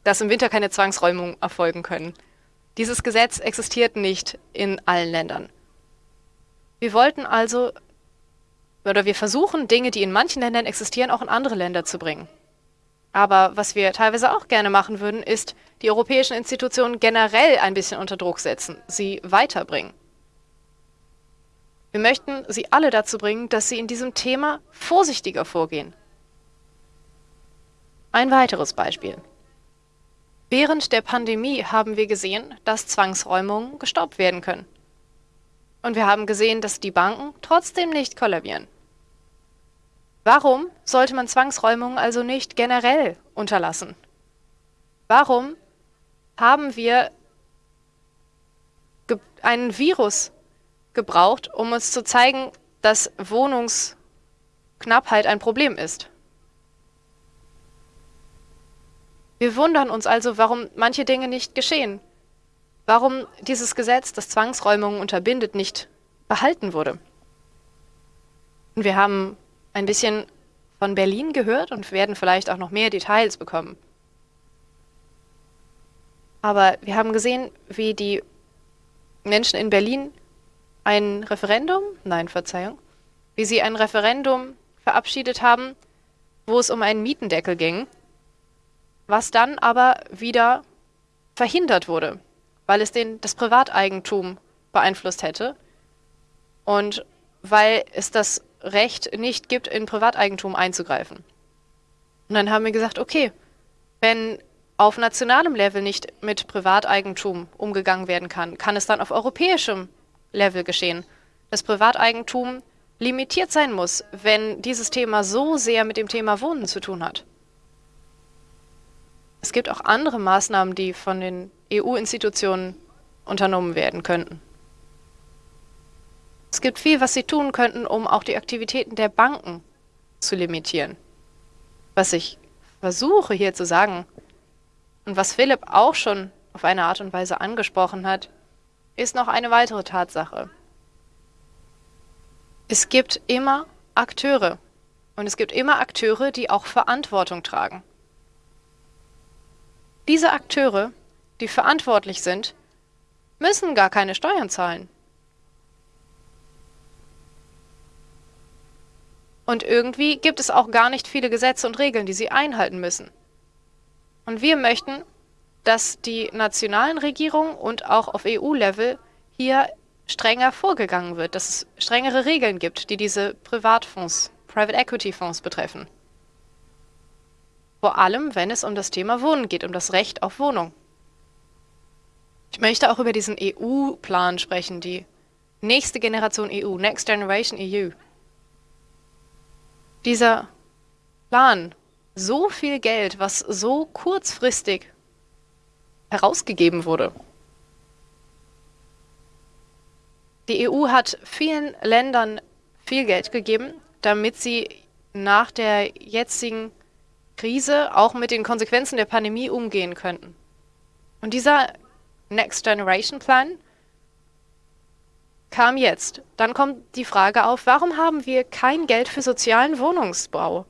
dass im Winter keine Zwangsräumungen erfolgen können. Dieses Gesetz existiert nicht in allen Ländern. Wir wollten also, oder wir versuchen, Dinge, die in manchen Ländern existieren, auch in andere Länder zu bringen. Aber was wir teilweise auch gerne machen würden, ist, die europäischen Institutionen generell ein bisschen unter Druck setzen, sie weiterbringen. Wir möchten Sie alle dazu bringen, dass Sie in diesem Thema vorsichtiger vorgehen. Ein weiteres Beispiel. Während der Pandemie haben wir gesehen, dass Zwangsräumungen gestoppt werden können. Und wir haben gesehen, dass die Banken trotzdem nicht kollabieren. Warum sollte man Zwangsräumungen also nicht generell unterlassen? Warum haben wir einen Virus gebraucht, um uns zu zeigen, dass Wohnungsknappheit ein Problem ist. Wir wundern uns also, warum manche Dinge nicht geschehen. Warum dieses Gesetz, das Zwangsräumungen unterbindet, nicht behalten wurde. Und wir haben ein bisschen von Berlin gehört und werden vielleicht auch noch mehr Details bekommen. Aber wir haben gesehen, wie die Menschen in Berlin ein Referendum, nein, Verzeihung, wie sie ein Referendum verabschiedet haben, wo es um einen Mietendeckel ging, was dann aber wieder verhindert wurde, weil es den, das Privateigentum beeinflusst hätte und weil es das Recht nicht gibt, in Privateigentum einzugreifen. Und dann haben wir gesagt, okay, wenn auf nationalem Level nicht mit Privateigentum umgegangen werden kann, kann es dann auf europäischem Level geschehen. Das Privateigentum limitiert sein muss, wenn dieses Thema so sehr mit dem Thema Wohnen zu tun hat. Es gibt auch andere Maßnahmen, die von den EU-Institutionen unternommen werden könnten. Es gibt viel, was sie tun könnten, um auch die Aktivitäten der Banken zu limitieren. Was ich versuche hier zu sagen und was Philipp auch schon auf eine Art und Weise angesprochen hat, ist noch eine weitere Tatsache. Es gibt immer Akteure und es gibt immer Akteure, die auch Verantwortung tragen. Diese Akteure, die verantwortlich sind, müssen gar keine Steuern zahlen. Und irgendwie gibt es auch gar nicht viele Gesetze und Regeln, die sie einhalten müssen. Und wir möchten, dass die nationalen Regierungen und auch auf EU-Level hier strenger vorgegangen wird, dass es strengere Regeln gibt, die diese Privatfonds, Private Equity Fonds betreffen. Vor allem, wenn es um das Thema Wohnen geht, um das Recht auf Wohnung. Ich möchte auch über diesen EU-Plan sprechen, die nächste Generation EU, Next Generation EU. Dieser Plan, so viel Geld, was so kurzfristig herausgegeben wurde. Die EU hat vielen Ländern viel Geld gegeben, damit sie nach der jetzigen Krise auch mit den Konsequenzen der Pandemie umgehen könnten. Und dieser Next Generation Plan kam jetzt. Dann kommt die Frage auf, warum haben wir kein Geld für sozialen Wohnungsbau?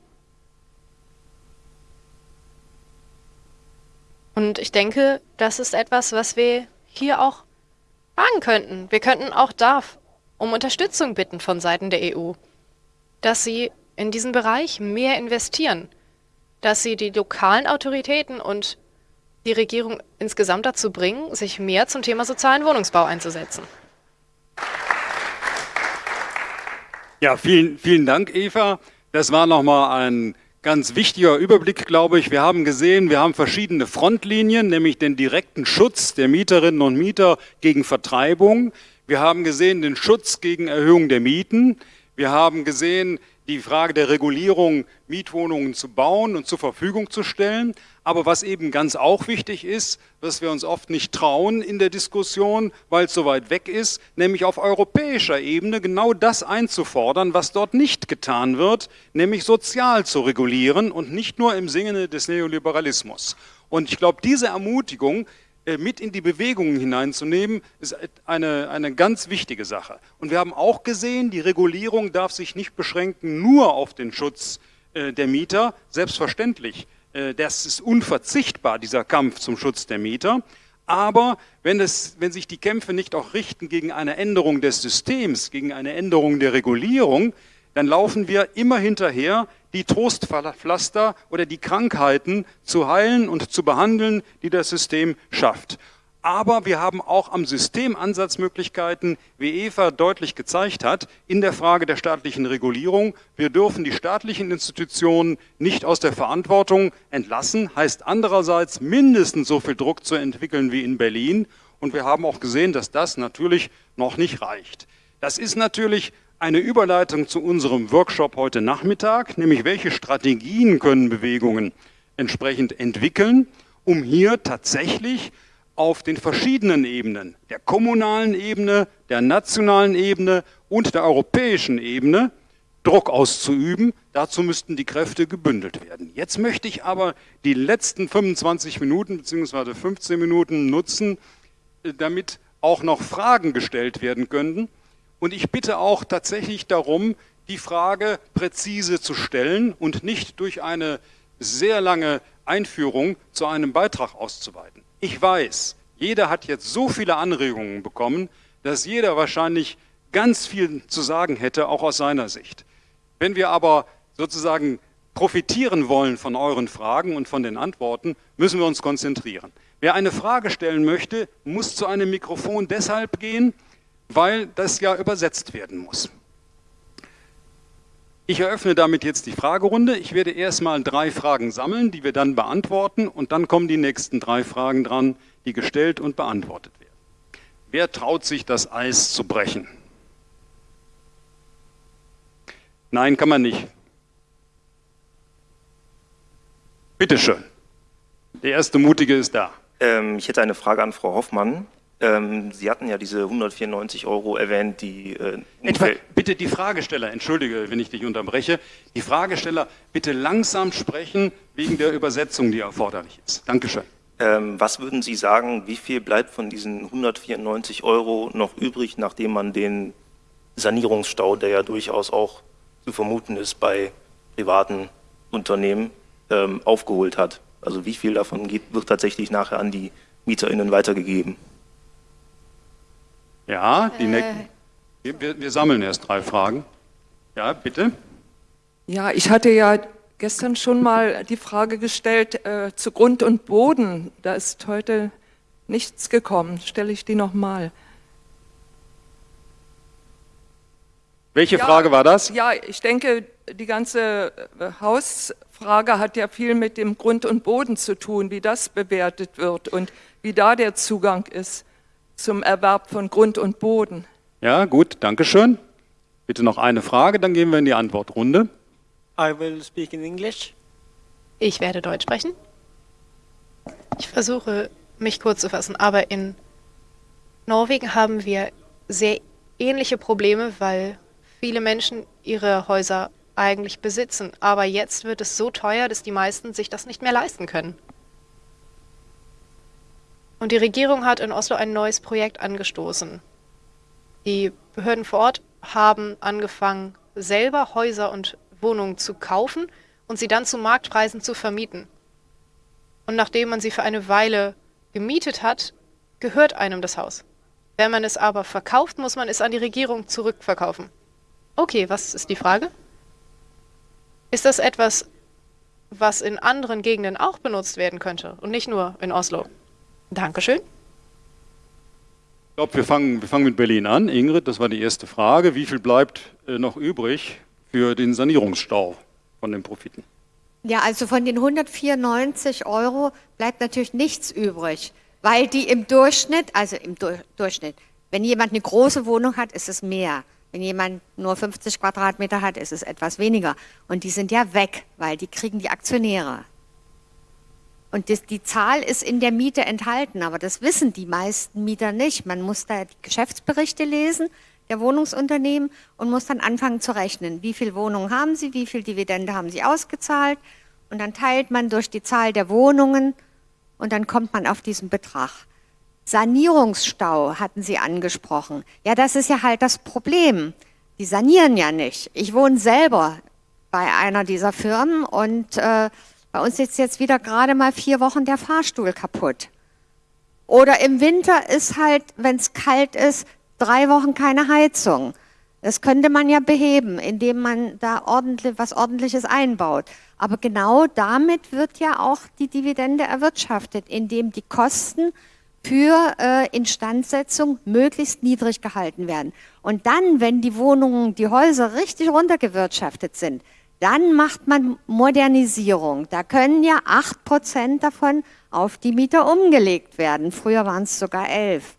Und ich denke, das ist etwas, was wir hier auch fragen könnten. Wir könnten auch da um Unterstützung bitten von Seiten der EU, dass sie in diesen Bereich mehr investieren, dass sie die lokalen Autoritäten und die Regierung insgesamt dazu bringen, sich mehr zum Thema sozialen Wohnungsbau einzusetzen. Ja, vielen, vielen Dank, Eva. Das war nochmal ein ganz wichtiger Überblick, glaube ich. Wir haben gesehen, wir haben verschiedene Frontlinien, nämlich den direkten Schutz der Mieterinnen und Mieter gegen Vertreibung. Wir haben gesehen den Schutz gegen Erhöhung der Mieten. Wir haben gesehen die Frage der Regulierung, Mietwohnungen zu bauen und zur Verfügung zu stellen. Aber was eben ganz auch wichtig ist, was wir uns oft nicht trauen in der Diskussion, weil es so weit weg ist, nämlich auf europäischer Ebene genau das einzufordern, was dort nicht getan wird, nämlich sozial zu regulieren und nicht nur im Sinne des Neoliberalismus. Und ich glaube, diese Ermutigung mit in die Bewegungen hineinzunehmen, ist eine, eine ganz wichtige Sache. Und wir haben auch gesehen, die Regulierung darf sich nicht beschränken nur auf den Schutz äh, der Mieter, selbstverständlich. Äh, das ist unverzichtbar, dieser Kampf zum Schutz der Mieter. Aber wenn, es, wenn sich die Kämpfe nicht auch richten gegen eine Änderung des Systems, gegen eine Änderung der Regulierung, dann laufen wir immer hinterher, die Trostpflaster oder die Krankheiten zu heilen und zu behandeln, die das System schafft. Aber wir haben auch am System Ansatzmöglichkeiten, wie Eva deutlich gezeigt hat, in der Frage der staatlichen Regulierung. Wir dürfen die staatlichen Institutionen nicht aus der Verantwortung entlassen, heißt andererseits mindestens so viel Druck zu entwickeln wie in Berlin. Und wir haben auch gesehen, dass das natürlich noch nicht reicht. Das ist natürlich eine Überleitung zu unserem Workshop heute Nachmittag, nämlich welche Strategien können Bewegungen entsprechend entwickeln, um hier tatsächlich auf den verschiedenen Ebenen, der kommunalen Ebene, der nationalen Ebene und der europäischen Ebene, Druck auszuüben. Dazu müssten die Kräfte gebündelt werden. Jetzt möchte ich aber die letzten 25 Minuten bzw. 15 Minuten nutzen, äh, damit auch noch Fragen gestellt werden könnten. Und ich bitte auch tatsächlich darum, die Frage präzise zu stellen und nicht durch eine sehr lange Einführung zu einem Beitrag auszuweiten. Ich weiß, jeder hat jetzt so viele Anregungen bekommen, dass jeder wahrscheinlich ganz viel zu sagen hätte, auch aus seiner Sicht. Wenn wir aber sozusagen profitieren wollen von euren Fragen und von den Antworten, müssen wir uns konzentrieren. Wer eine Frage stellen möchte, muss zu einem Mikrofon deshalb gehen, weil das ja übersetzt werden muss. Ich eröffne damit jetzt die Fragerunde. Ich werde erstmal drei Fragen sammeln, die wir dann beantworten und dann kommen die nächsten drei Fragen dran, die gestellt und beantwortet werden. Wer traut sich, das Eis zu brechen? Nein, kann man nicht. Bitte schön. Der erste Mutige ist da. Ähm, ich hätte eine Frage an Frau Hoffmann. Ähm, Sie hatten ja diese 194 Euro erwähnt, die... Äh, Etwa, bitte die Fragesteller, entschuldige, wenn ich dich unterbreche, die Fragesteller bitte langsam sprechen wegen der Übersetzung, die erforderlich ist. Dankeschön. Ähm, was würden Sie sagen, wie viel bleibt von diesen 194 Euro noch übrig, nachdem man den Sanierungsstau, der ja durchaus auch zu vermuten ist bei privaten Unternehmen, ähm, aufgeholt hat? Also wie viel davon geht, wird tatsächlich nachher an die MieterInnen weitergegeben? Ja, die äh. wir, wir sammeln erst drei Fragen. Ja, bitte. Ja, ich hatte ja gestern schon mal die Frage gestellt äh, zu Grund und Boden. Da ist heute nichts gekommen. Stelle ich die nochmal. Welche ja, Frage war das? Ja, ich denke, die ganze äh, Hausfrage hat ja viel mit dem Grund und Boden zu tun, wie das bewertet wird und wie da der Zugang ist zum Erwerb von Grund und Boden. Ja, gut, danke schön. Bitte noch eine Frage, dann gehen wir in die Antwortrunde. I will speak in English. Ich werde Deutsch sprechen. Ich versuche, mich kurz zu fassen, aber in Norwegen haben wir sehr ähnliche Probleme, weil viele Menschen ihre Häuser eigentlich besitzen. Aber jetzt wird es so teuer, dass die meisten sich das nicht mehr leisten können. Und die Regierung hat in Oslo ein neues Projekt angestoßen. Die Behörden vor Ort haben angefangen, selber Häuser und Wohnungen zu kaufen und sie dann zu Marktpreisen zu vermieten. Und nachdem man sie für eine Weile gemietet hat, gehört einem das Haus. Wenn man es aber verkauft, muss man es an die Regierung zurückverkaufen. Okay, was ist die Frage? Ist das etwas, was in anderen Gegenden auch benutzt werden könnte und nicht nur in Oslo? Dankeschön. Ich glaube, wir fangen, wir fangen mit Berlin an. Ingrid, das war die erste Frage. Wie viel bleibt äh, noch übrig für den Sanierungsstau von den Profiten? Ja, also von den 194 Euro bleibt natürlich nichts übrig, weil die im Durchschnitt, also im du Durchschnitt, wenn jemand eine große Wohnung hat, ist es mehr. Wenn jemand nur 50 Quadratmeter hat, ist es etwas weniger. Und die sind ja weg, weil die kriegen die Aktionäre. Und das, die Zahl ist in der Miete enthalten, aber das wissen die meisten Mieter nicht. Man muss da die Geschäftsberichte lesen der Wohnungsunternehmen und muss dann anfangen zu rechnen. Wie viele Wohnungen haben sie, wie viel Dividende haben sie ausgezahlt und dann teilt man durch die Zahl der Wohnungen und dann kommt man auf diesen Betrag. Sanierungsstau hatten Sie angesprochen. Ja, das ist ja halt das Problem. Die sanieren ja nicht. Ich wohne selber bei einer dieser Firmen und äh, bei uns ist jetzt wieder gerade mal vier Wochen der Fahrstuhl kaputt. Oder im Winter ist halt, wenn es kalt ist, drei Wochen keine Heizung. Das könnte man ja beheben, indem man da ordentlich, was Ordentliches einbaut. Aber genau damit wird ja auch die Dividende erwirtschaftet, indem die Kosten für äh, Instandsetzung möglichst niedrig gehalten werden. Und dann, wenn die Wohnungen, die Häuser richtig runtergewirtschaftet sind, dann macht man Modernisierung. Da können ja acht Prozent davon auf die Mieter umgelegt werden. Früher waren es sogar elf.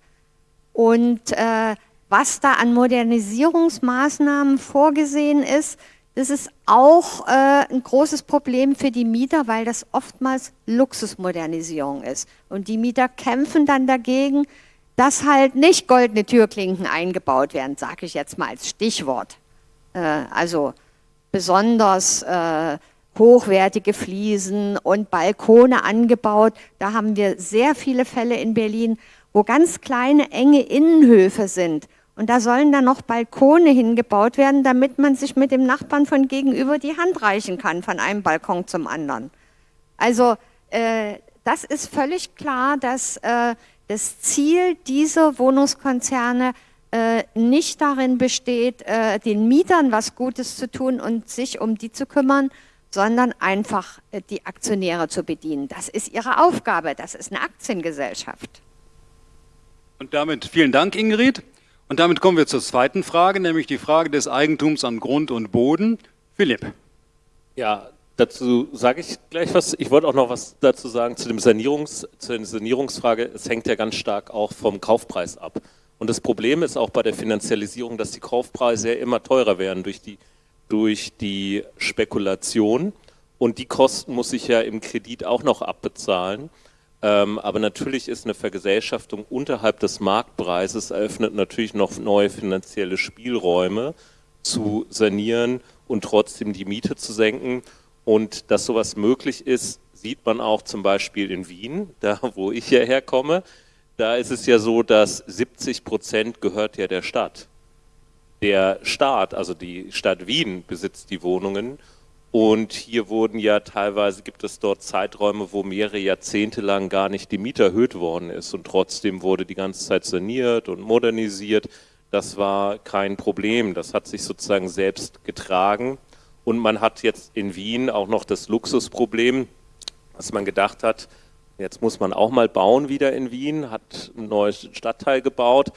Und äh, was da an Modernisierungsmaßnahmen vorgesehen ist, das ist auch äh, ein großes Problem für die Mieter, weil das oftmals Luxusmodernisierung ist. Und die Mieter kämpfen dann dagegen, dass halt nicht goldene Türklinken eingebaut werden, sage ich jetzt mal als Stichwort. Äh, also besonders äh, hochwertige Fliesen und Balkone angebaut. Da haben wir sehr viele Fälle in Berlin, wo ganz kleine, enge Innenhöfe sind. Und da sollen dann noch Balkone hingebaut werden, damit man sich mit dem Nachbarn von gegenüber die Hand reichen kann, von einem Balkon zum anderen. Also äh, das ist völlig klar, dass äh, das Ziel dieser Wohnungskonzerne äh, nicht darin besteht, äh, den Mietern was Gutes zu tun und sich um die zu kümmern, sondern einfach äh, die Aktionäre zu bedienen. Das ist ihre Aufgabe, das ist eine Aktiengesellschaft. Und damit vielen Dank, Ingrid. Und damit kommen wir zur zweiten Frage, nämlich die Frage des Eigentums an Grund und Boden. Philipp. Ja, dazu sage ich gleich was. Ich wollte auch noch was dazu sagen zu, dem Sanierungs, zu der Sanierungsfrage. Es hängt ja ganz stark auch vom Kaufpreis ab. Und das Problem ist auch bei der Finanzialisierung, dass die Kaufpreise ja immer teurer werden durch die, durch die Spekulation. Und die Kosten muss ich ja im Kredit auch noch abbezahlen. Ähm, aber natürlich ist eine Vergesellschaftung unterhalb des Marktpreises eröffnet natürlich noch neue finanzielle Spielräume zu sanieren und trotzdem die Miete zu senken. Und dass sowas möglich ist, sieht man auch zum Beispiel in Wien, da wo ich hierher komme. Da ist es ja so, dass 70 Prozent gehört ja der Stadt. Der Staat, also die Stadt Wien besitzt die Wohnungen und hier wurden ja teilweise, gibt es dort Zeiträume, wo mehrere Jahrzehnte lang gar nicht die Miete erhöht worden ist und trotzdem wurde die ganze Zeit saniert und modernisiert. Das war kein Problem, das hat sich sozusagen selbst getragen. Und man hat jetzt in Wien auch noch das Luxusproblem, dass man gedacht hat, jetzt muss man auch mal bauen wieder in Wien, hat ein neues Stadtteil gebaut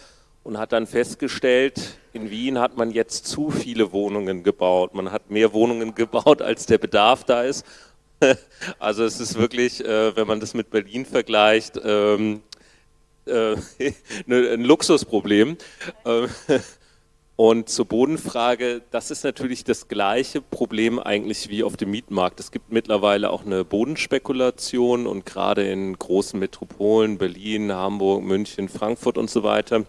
und hat dann festgestellt, in Wien hat man jetzt zu viele Wohnungen gebaut. Man hat mehr Wohnungen gebaut, als der Bedarf da ist. Also es ist wirklich, äh, wenn man das mit Berlin vergleicht, ähm, äh, ne, ein Luxusproblem. Und zur Bodenfrage, das ist natürlich das gleiche Problem eigentlich wie auf dem Mietmarkt. Es gibt mittlerweile auch eine Bodenspekulation und gerade in großen Metropolen, Berlin, Hamburg, München, Frankfurt und so weiter,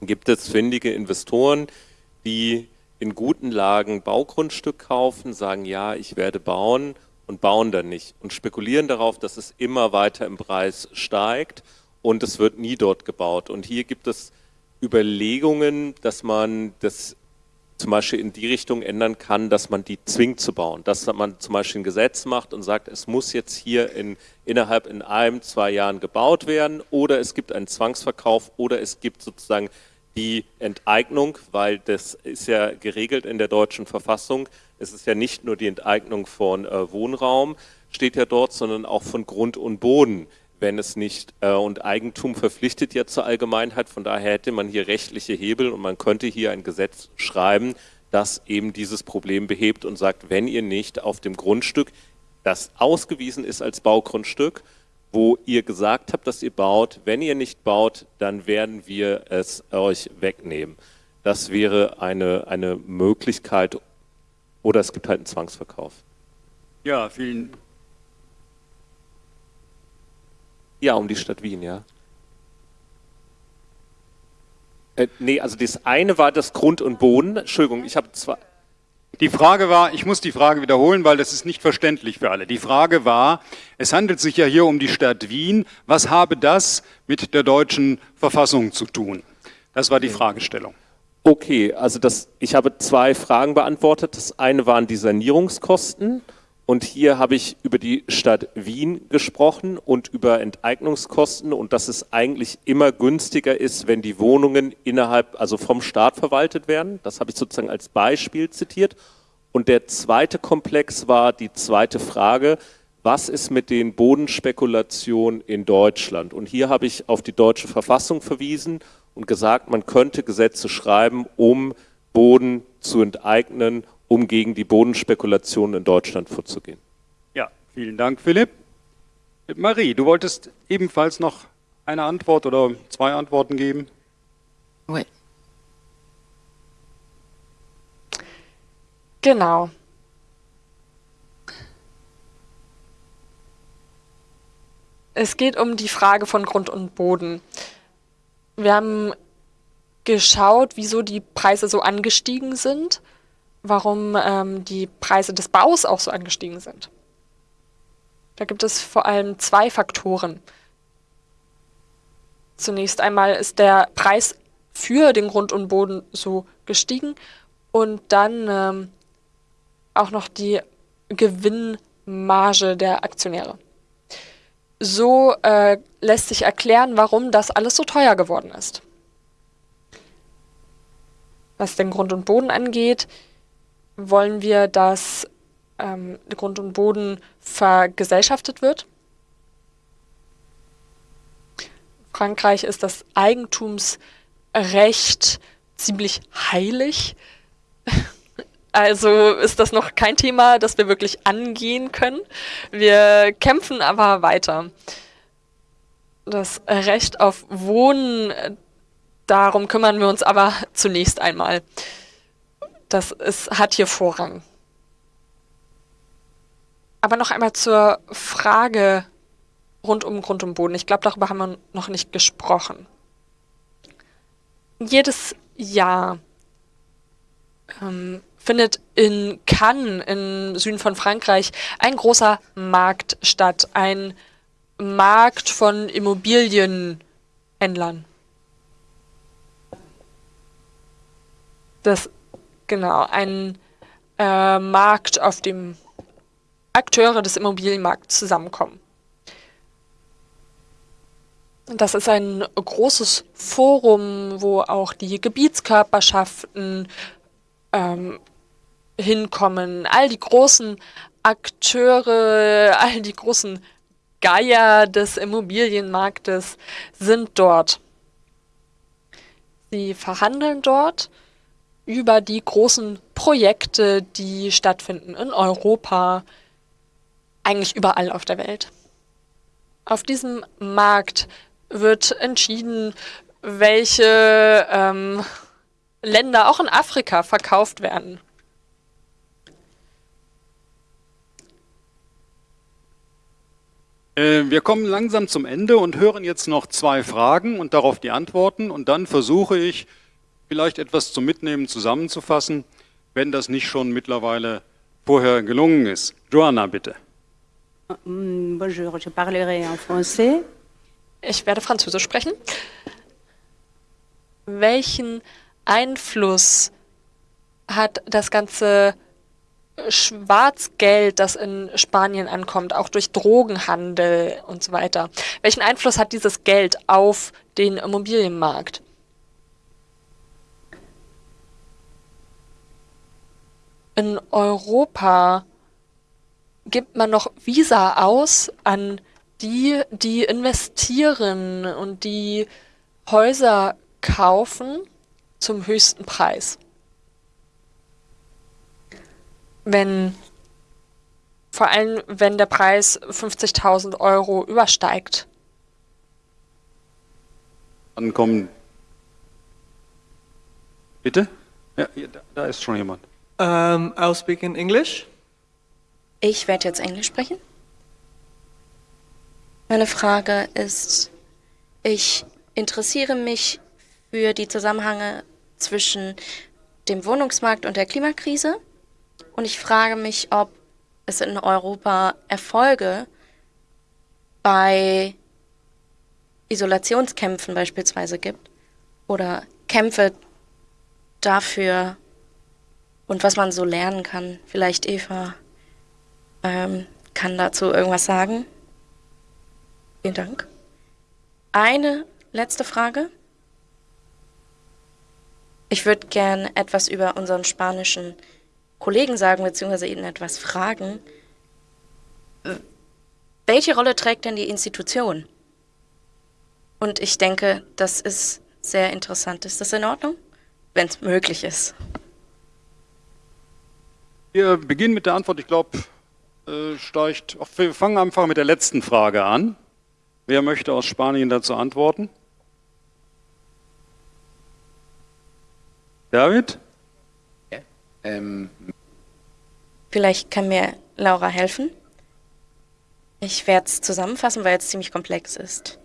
gibt es findige Investoren, die in guten Lagen Baugrundstück kaufen, sagen, ja, ich werde bauen und bauen dann nicht und spekulieren darauf, dass es immer weiter im Preis steigt und es wird nie dort gebaut. Und hier gibt es Überlegungen, dass man das zum Beispiel in die Richtung ändern kann, dass man die zwingt zu bauen. Dass man zum Beispiel ein Gesetz macht und sagt, es muss jetzt hier in, innerhalb in einem, zwei Jahren gebaut werden oder es gibt einen Zwangsverkauf oder es gibt sozusagen die Enteignung, weil das ist ja geregelt in der deutschen Verfassung. Es ist ja nicht nur die Enteignung von äh, Wohnraum, steht ja dort, sondern auch von Grund und Boden, wenn es nicht, äh, und Eigentum verpflichtet ja zur Allgemeinheit, von daher hätte man hier rechtliche Hebel und man könnte hier ein Gesetz schreiben, das eben dieses Problem behebt und sagt, wenn ihr nicht auf dem Grundstück, das ausgewiesen ist als Baugrundstück, wo ihr gesagt habt, dass ihr baut. Wenn ihr nicht baut, dann werden wir es euch wegnehmen. Das wäre eine, eine Möglichkeit oder es gibt halt einen Zwangsverkauf. Ja, vielen Ja, um die Stadt Wien, ja. Äh, nee, also das eine war das Grund und Boden. Entschuldigung, ich habe zwei. Die Frage war, ich muss die Frage wiederholen, weil das ist nicht verständlich für alle. Die Frage war, es handelt sich ja hier um die Stadt Wien. Was habe das mit der deutschen Verfassung zu tun? Das war die Fragestellung. Okay, also das, ich habe zwei Fragen beantwortet. Das eine waren die Sanierungskosten und hier habe ich über die Stadt Wien gesprochen und über Enteignungskosten und dass es eigentlich immer günstiger ist, wenn die Wohnungen innerhalb, also vom Staat verwaltet werden. Das habe ich sozusagen als Beispiel zitiert. Und der zweite Komplex war die zweite Frage, was ist mit den Bodenspekulationen in Deutschland? Und hier habe ich auf die deutsche Verfassung verwiesen und gesagt, man könnte Gesetze schreiben, um Boden zu enteignen um gegen die Bodenspekulation in Deutschland vorzugehen. Ja, vielen Dank, Philipp. Marie, du wolltest ebenfalls noch eine Antwort oder zwei Antworten geben? Oui. Genau. Es geht um die Frage von Grund und Boden. Wir haben geschaut, wieso die Preise so angestiegen sind warum ähm, die Preise des Baus auch so angestiegen sind. Da gibt es vor allem zwei Faktoren. Zunächst einmal ist der Preis für den Grund und Boden so gestiegen und dann ähm, auch noch die Gewinnmarge der Aktionäre. So äh, lässt sich erklären, warum das alles so teuer geworden ist. Was den Grund und Boden angeht, wollen wir, dass ähm, Grund und Boden vergesellschaftet wird. Frankreich ist das Eigentumsrecht ziemlich heilig. Also ist das noch kein Thema, das wir wirklich angehen können. Wir kämpfen aber weiter. Das Recht auf Wohnen, darum kümmern wir uns aber zunächst einmal. Das ist, hat hier Vorrang. Aber noch einmal zur Frage rund um Grund und Boden. Ich glaube, darüber haben wir noch nicht gesprochen. Jedes Jahr ähm, findet in Cannes im Süden von Frankreich ein großer Markt statt. Ein Markt von Immobilienhändlern. Das Genau, ein äh, Markt, auf dem Akteure des Immobilienmarkts zusammenkommen. Das ist ein großes Forum, wo auch die Gebietskörperschaften ähm, hinkommen. All die großen Akteure, all die großen Geier des Immobilienmarktes sind dort. Sie verhandeln dort über die großen Projekte, die stattfinden in Europa, eigentlich überall auf der Welt. Auf diesem Markt wird entschieden, welche ähm, Länder auch in Afrika verkauft werden. Äh, wir kommen langsam zum Ende und hören jetzt noch zwei Fragen und darauf die Antworten und dann versuche ich vielleicht etwas zum Mitnehmen zusammenzufassen, wenn das nicht schon mittlerweile vorher gelungen ist. Joanna, bitte. Mm, bonjour, je parlerai en français. Ich werde Französisch sprechen. Welchen Einfluss hat das ganze Schwarzgeld, das in Spanien ankommt, auch durch Drogenhandel und so weiter? Welchen Einfluss hat dieses Geld auf den Immobilienmarkt? In Europa gibt man noch Visa aus an die, die investieren und die Häuser kaufen zum höchsten Preis. Wenn, vor allem wenn der Preis 50.000 Euro übersteigt. Dann kommen. Bitte? Ja, da ist schon jemand. Um, I'll speak in English. Ich werde jetzt Englisch sprechen. Meine Frage ist, ich interessiere mich für die Zusammenhänge zwischen dem Wohnungsmarkt und der Klimakrise und ich frage mich, ob es in Europa Erfolge bei Isolationskämpfen beispielsweise gibt oder Kämpfe dafür und was man so lernen kann. Vielleicht Eva ähm, kann dazu irgendwas sagen. Vielen Dank. Eine letzte Frage. Ich würde gern etwas über unseren spanischen Kollegen sagen, beziehungsweise Ihnen etwas fragen. Welche Rolle trägt denn die Institution? Und ich denke, das ist sehr interessant. Ist das in Ordnung? Wenn es möglich ist. Wir beginnen mit der Antwort. Ich glaube, äh, steigt. Wir fangen einfach mit der letzten Frage an. Wer möchte aus Spanien dazu antworten? David? Ja. Ähm. Vielleicht kann mir Laura helfen. Ich werde es zusammenfassen, weil es ziemlich komplex ist.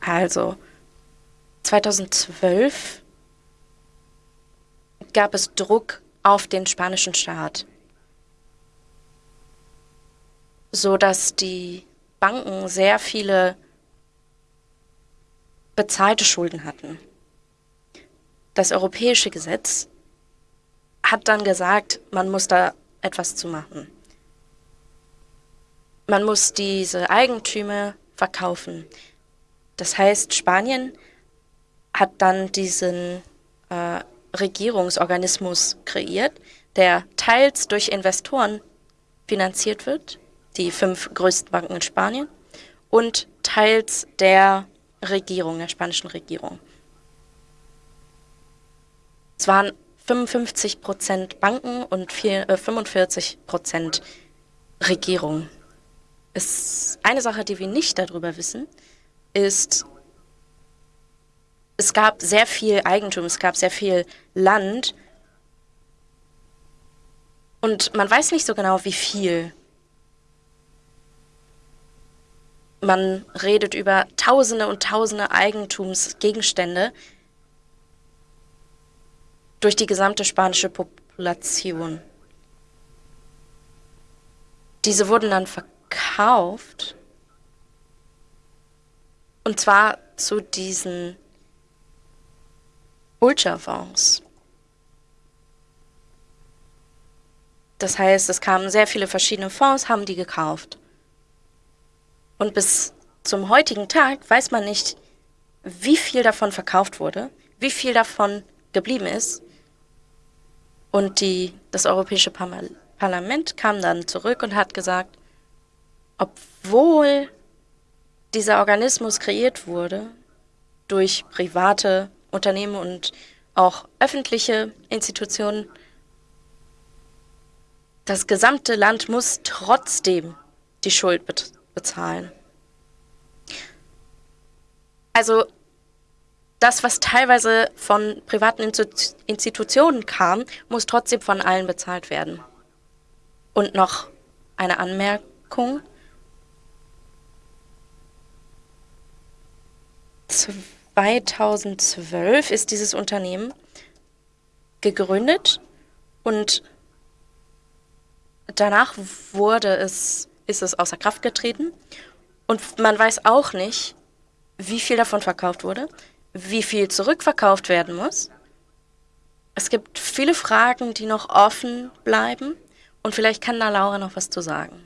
Also, 2012 gab es Druck auf den spanischen Staat so dass die Banken sehr viele bezahlte Schulden hatten. Das europäische Gesetz hat dann gesagt, man muss da etwas zu machen. Man muss diese Eigentümer verkaufen. Das heißt, Spanien hat dann diesen äh, Regierungsorganismus kreiert, der teils durch Investoren finanziert wird die fünf größten Banken in Spanien und teils der Regierung, der spanischen Regierung. Es waren 55 Prozent Banken und vier, äh, 45 Prozent Regierung. Es, eine Sache, die wir nicht darüber wissen, ist, es gab sehr viel Eigentum, es gab sehr viel Land und man weiß nicht so genau, wie viel. Man redet über Tausende und Tausende Eigentumsgegenstände durch die gesamte spanische Population. Diese wurden dann verkauft und zwar zu diesen Ultrafonds. Das heißt, es kamen sehr viele verschiedene Fonds, haben die gekauft. Und bis zum heutigen Tag weiß man nicht, wie viel davon verkauft wurde, wie viel davon geblieben ist. Und die, das Europäische Parlament kam dann zurück und hat gesagt, obwohl dieser Organismus kreiert wurde durch private Unternehmen und auch öffentliche Institutionen, das gesamte Land muss trotzdem die Schuld bezahlen. Also das, was teilweise von privaten Institutionen kam, muss trotzdem von allen bezahlt werden. Und noch eine Anmerkung. 2012 ist dieses Unternehmen gegründet und danach wurde es, ist es außer Kraft getreten. Und man weiß auch nicht, wie viel davon verkauft wurde, wie viel zurückverkauft werden muss. Es gibt viele Fragen, die noch offen bleiben. Und vielleicht kann da Laura noch was zu sagen.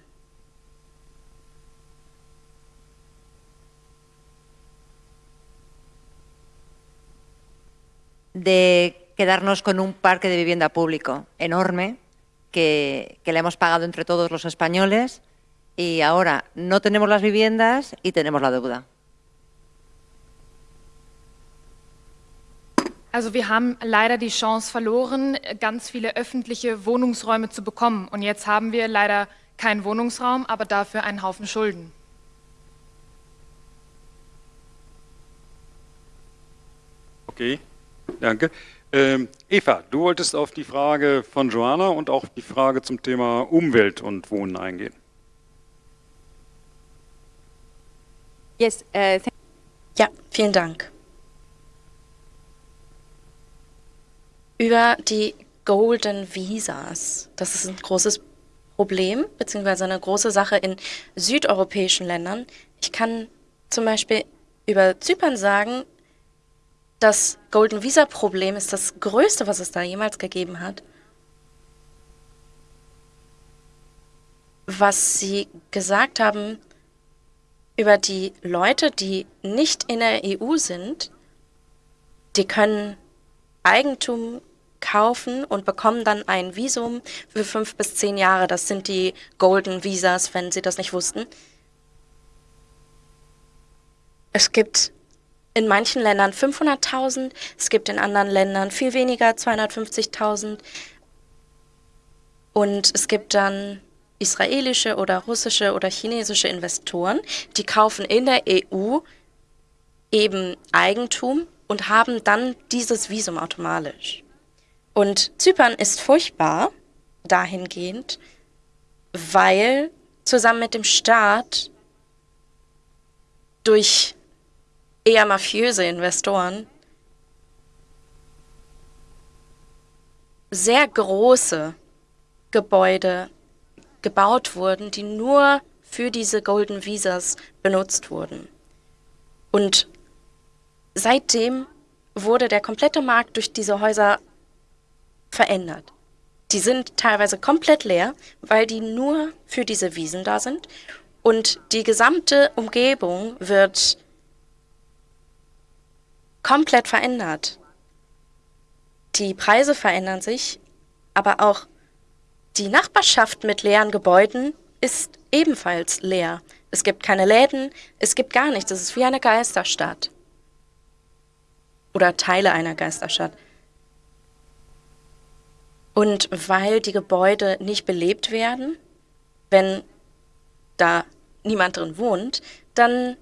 De quedarnos con un parque de vivienda público enorme que, que, le hemos pagado entre todos los españoles y ahora no tenemos las viviendas y tenemos la deuda. Also wir haben leider die Chance verloren, ganz viele öffentliche Wohnungsräume zu bekommen. Und jetzt haben wir leider keinen Wohnungsraum, aber dafür einen Haufen Schulden. Okay, danke. Ähm, Eva, du wolltest auf die Frage von Joanna und auch die Frage zum Thema Umwelt und Wohnen eingehen. Yes, uh, ja, vielen Dank. über die Golden Visas. Das ist ein großes Problem, beziehungsweise eine große Sache in südeuropäischen Ländern. Ich kann zum Beispiel über Zypern sagen, das Golden Visa Problem ist das größte, was es da jemals gegeben hat. Was Sie gesagt haben über die Leute, die nicht in der EU sind, die können Eigentum kaufen und bekommen dann ein Visum für fünf bis zehn Jahre. Das sind die Golden Visas, wenn Sie das nicht wussten. Es gibt in manchen Ländern 500.000, es gibt in anderen Ländern viel weniger, 250.000. Und es gibt dann israelische oder russische oder chinesische Investoren, die kaufen in der EU eben Eigentum und haben dann dieses Visum automatisch. Und Zypern ist furchtbar dahingehend, weil zusammen mit dem Staat durch eher mafiöse Investoren sehr große Gebäude gebaut wurden, die nur für diese Golden Visas benutzt wurden. Und seitdem wurde der komplette Markt durch diese Häuser verändert. Die sind teilweise komplett leer, weil die nur für diese Wiesen da sind. Und die gesamte Umgebung wird komplett verändert. Die Preise verändern sich, aber auch die Nachbarschaft mit leeren Gebäuden ist ebenfalls leer. Es gibt keine Läden, es gibt gar nichts. Es ist wie eine Geisterstadt. Oder Teile einer Geisterstadt. Und weil die Gebäude nicht belebt werden, wenn da niemand drin wohnt, dann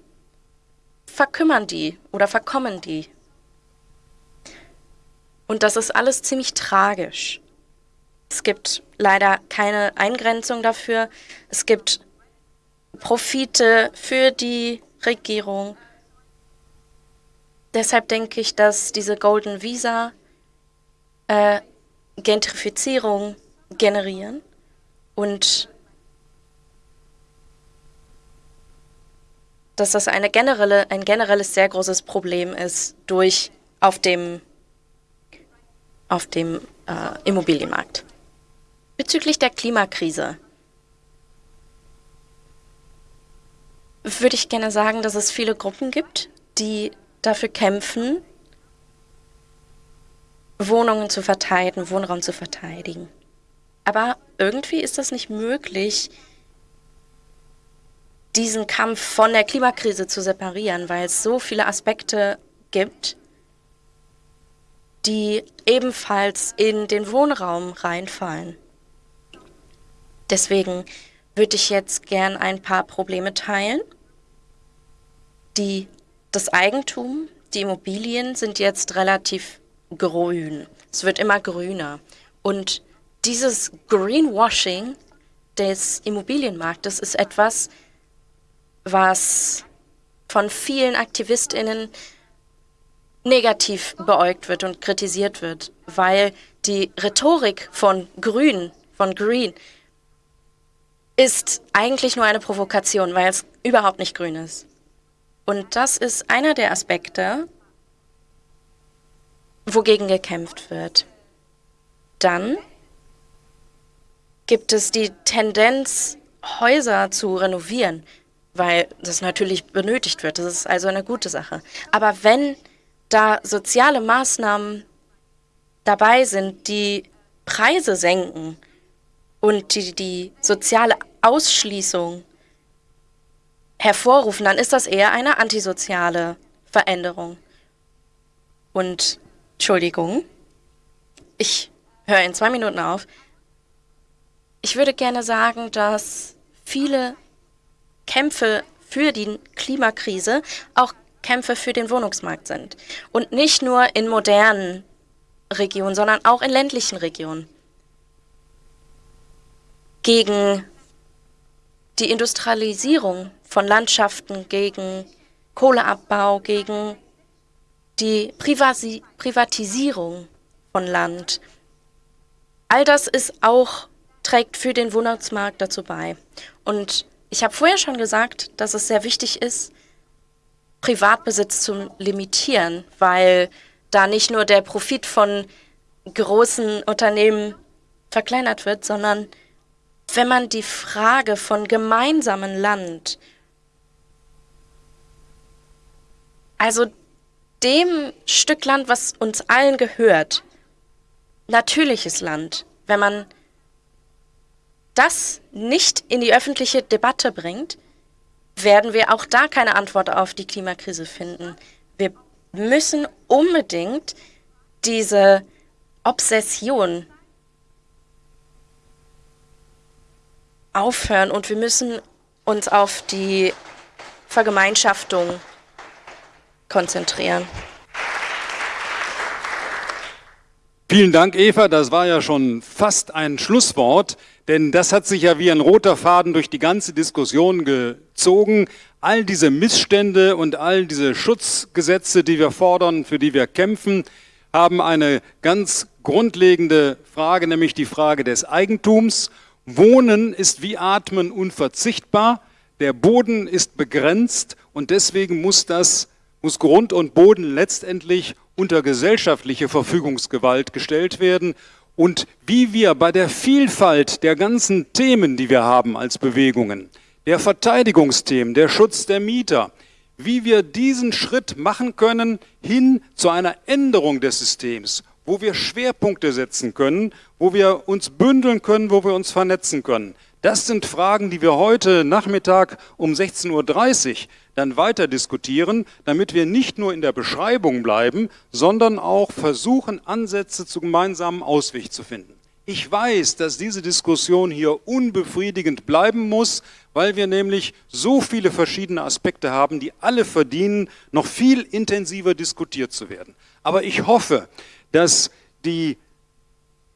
verkümmern die oder verkommen die. Und das ist alles ziemlich tragisch. Es gibt leider keine Eingrenzung dafür. Es gibt Profite für die Regierung. Deshalb denke ich, dass diese Golden Visa äh, Gentrifizierung generieren und dass das eine generelle, ein generelles sehr großes Problem ist durch auf dem, auf dem äh, Immobilienmarkt. Bezüglich der Klimakrise würde ich gerne sagen, dass es viele Gruppen gibt, die dafür kämpfen, Wohnungen zu verteidigen, Wohnraum zu verteidigen. Aber irgendwie ist das nicht möglich, diesen Kampf von der Klimakrise zu separieren, weil es so viele Aspekte gibt, die ebenfalls in den Wohnraum reinfallen. Deswegen würde ich jetzt gern ein paar Probleme teilen, die das Eigentum, die Immobilien sind jetzt relativ grün. Es wird immer grüner. Und dieses Greenwashing des Immobilienmarktes ist etwas, was von vielen AktivistInnen negativ beäugt wird und kritisiert wird, weil die Rhetorik von Grün, von Green, ist eigentlich nur eine Provokation, weil es überhaupt nicht grün ist. Und das ist einer der Aspekte, wogegen gekämpft wird. Dann gibt es die Tendenz, Häuser zu renovieren, weil das natürlich benötigt wird. Das ist also eine gute Sache. Aber wenn da soziale Maßnahmen dabei sind, die Preise senken und die, die soziale Ausschließung hervorrufen, dann ist das eher eine antisoziale Veränderung. Und, Entschuldigung, ich höre in zwei Minuten auf. Ich würde gerne sagen, dass viele Kämpfe für die Klimakrise auch Kämpfe für den Wohnungsmarkt sind. Und nicht nur in modernen Regionen, sondern auch in ländlichen Regionen. Gegen die Industrialisierung von Landschaften, gegen Kohleabbau, gegen die Privasi Privatisierung von Land. All das ist auch, trägt für den Wohnungsmarkt dazu bei. Und ich habe vorher schon gesagt, dass es sehr wichtig ist, Privatbesitz zu limitieren, weil da nicht nur der Profit von großen Unternehmen verkleinert wird, sondern wenn man die Frage von gemeinsamen Land, also dem Stück Land, was uns allen gehört, natürliches Land, wenn man das nicht in die öffentliche Debatte bringt, werden wir auch da keine Antwort auf die Klimakrise finden. Wir müssen unbedingt diese Obsession aufhören und wir müssen uns auf die Vergemeinschaftung konzentrieren. Vielen Dank, Eva. Das war ja schon fast ein Schlusswort, denn das hat sich ja wie ein roter Faden durch die ganze Diskussion gezogen. All diese Missstände und all diese Schutzgesetze, die wir fordern, für die wir kämpfen, haben eine ganz grundlegende Frage, nämlich die Frage des Eigentums. Wohnen ist wie Atmen unverzichtbar, der Boden ist begrenzt und deswegen muss das, muss Grund und Boden letztendlich unter gesellschaftliche Verfügungsgewalt gestellt werden und wie wir bei der Vielfalt der ganzen Themen, die wir haben als Bewegungen, der Verteidigungsthemen, der Schutz der Mieter, wie wir diesen Schritt machen können hin zu einer Änderung des Systems, wo wir Schwerpunkte setzen können, wo wir uns bündeln können, wo wir uns vernetzen können. Das sind Fragen, die wir heute Nachmittag um 16.30 Uhr dann weiter diskutieren, damit wir nicht nur in der Beschreibung bleiben, sondern auch versuchen, Ansätze zu gemeinsamen Ausweg zu finden. Ich weiß, dass diese Diskussion hier unbefriedigend bleiben muss, weil wir nämlich so viele verschiedene Aspekte haben, die alle verdienen, noch viel intensiver diskutiert zu werden. Aber ich hoffe, dass die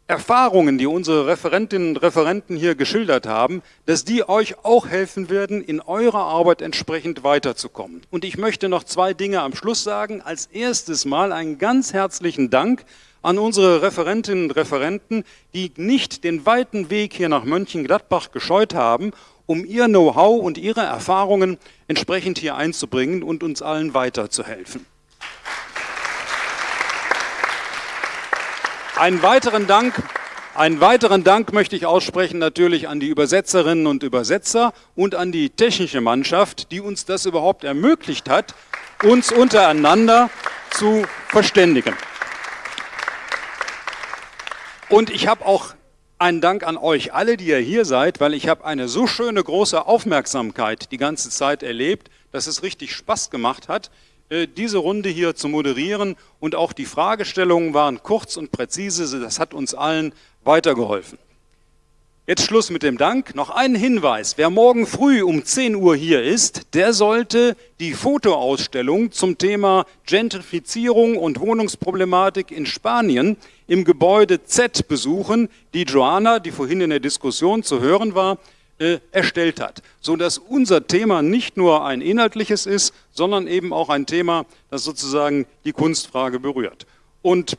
Erfahrungen, die unsere Referentinnen und Referenten hier geschildert haben, dass die euch auch helfen werden, in eurer Arbeit entsprechend weiterzukommen. Und ich möchte noch zwei Dinge am Schluss sagen. Als erstes mal einen ganz herzlichen Dank an unsere Referentinnen und Referenten, die nicht den weiten Weg hier nach Mönchengladbach gescheut haben, um ihr Know-how und ihre Erfahrungen entsprechend hier einzubringen und uns allen weiterzuhelfen. Einen weiteren Dank einen weiteren Dank möchte ich aussprechen natürlich an die Übersetzerinnen und Übersetzer und an die technische Mannschaft, die uns das überhaupt ermöglicht hat, uns untereinander zu verständigen. Und ich habe auch einen Dank an euch alle, die ihr hier seid, weil ich habe eine so schöne große Aufmerksamkeit die ganze Zeit erlebt, dass es richtig Spaß gemacht hat. Äh, diese Runde hier zu moderieren und auch die Fragestellungen waren kurz und präzise, das hat uns allen weitergeholfen. Jetzt Schluss mit dem Dank. Noch ein Hinweis. Wer morgen früh um 10 Uhr hier ist, der sollte die Fotoausstellung zum Thema Gentrifizierung und Wohnungsproblematik in Spanien im Gebäude Z besuchen, die Joanna, die vorhin in der Diskussion zu hören war, äh, erstellt hat. Sodass unser Thema nicht nur ein inhaltliches ist, sondern eben auch ein Thema, das sozusagen die Kunstfrage berührt. Und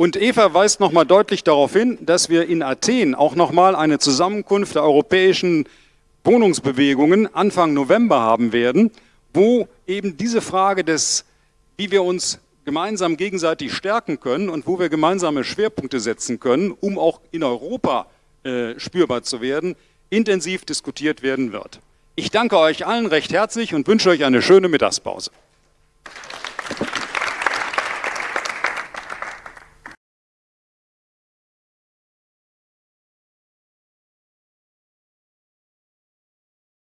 Und Eva weist nochmal deutlich darauf hin, dass wir in Athen auch nochmal eine Zusammenkunft der europäischen Wohnungsbewegungen Anfang November haben werden, wo eben diese Frage des, wie wir uns gemeinsam gegenseitig stärken können und wo wir gemeinsame Schwerpunkte setzen können, um auch in Europa äh, spürbar zu werden, intensiv diskutiert werden wird. Ich danke euch allen recht herzlich und wünsche euch eine schöne Mittagspause.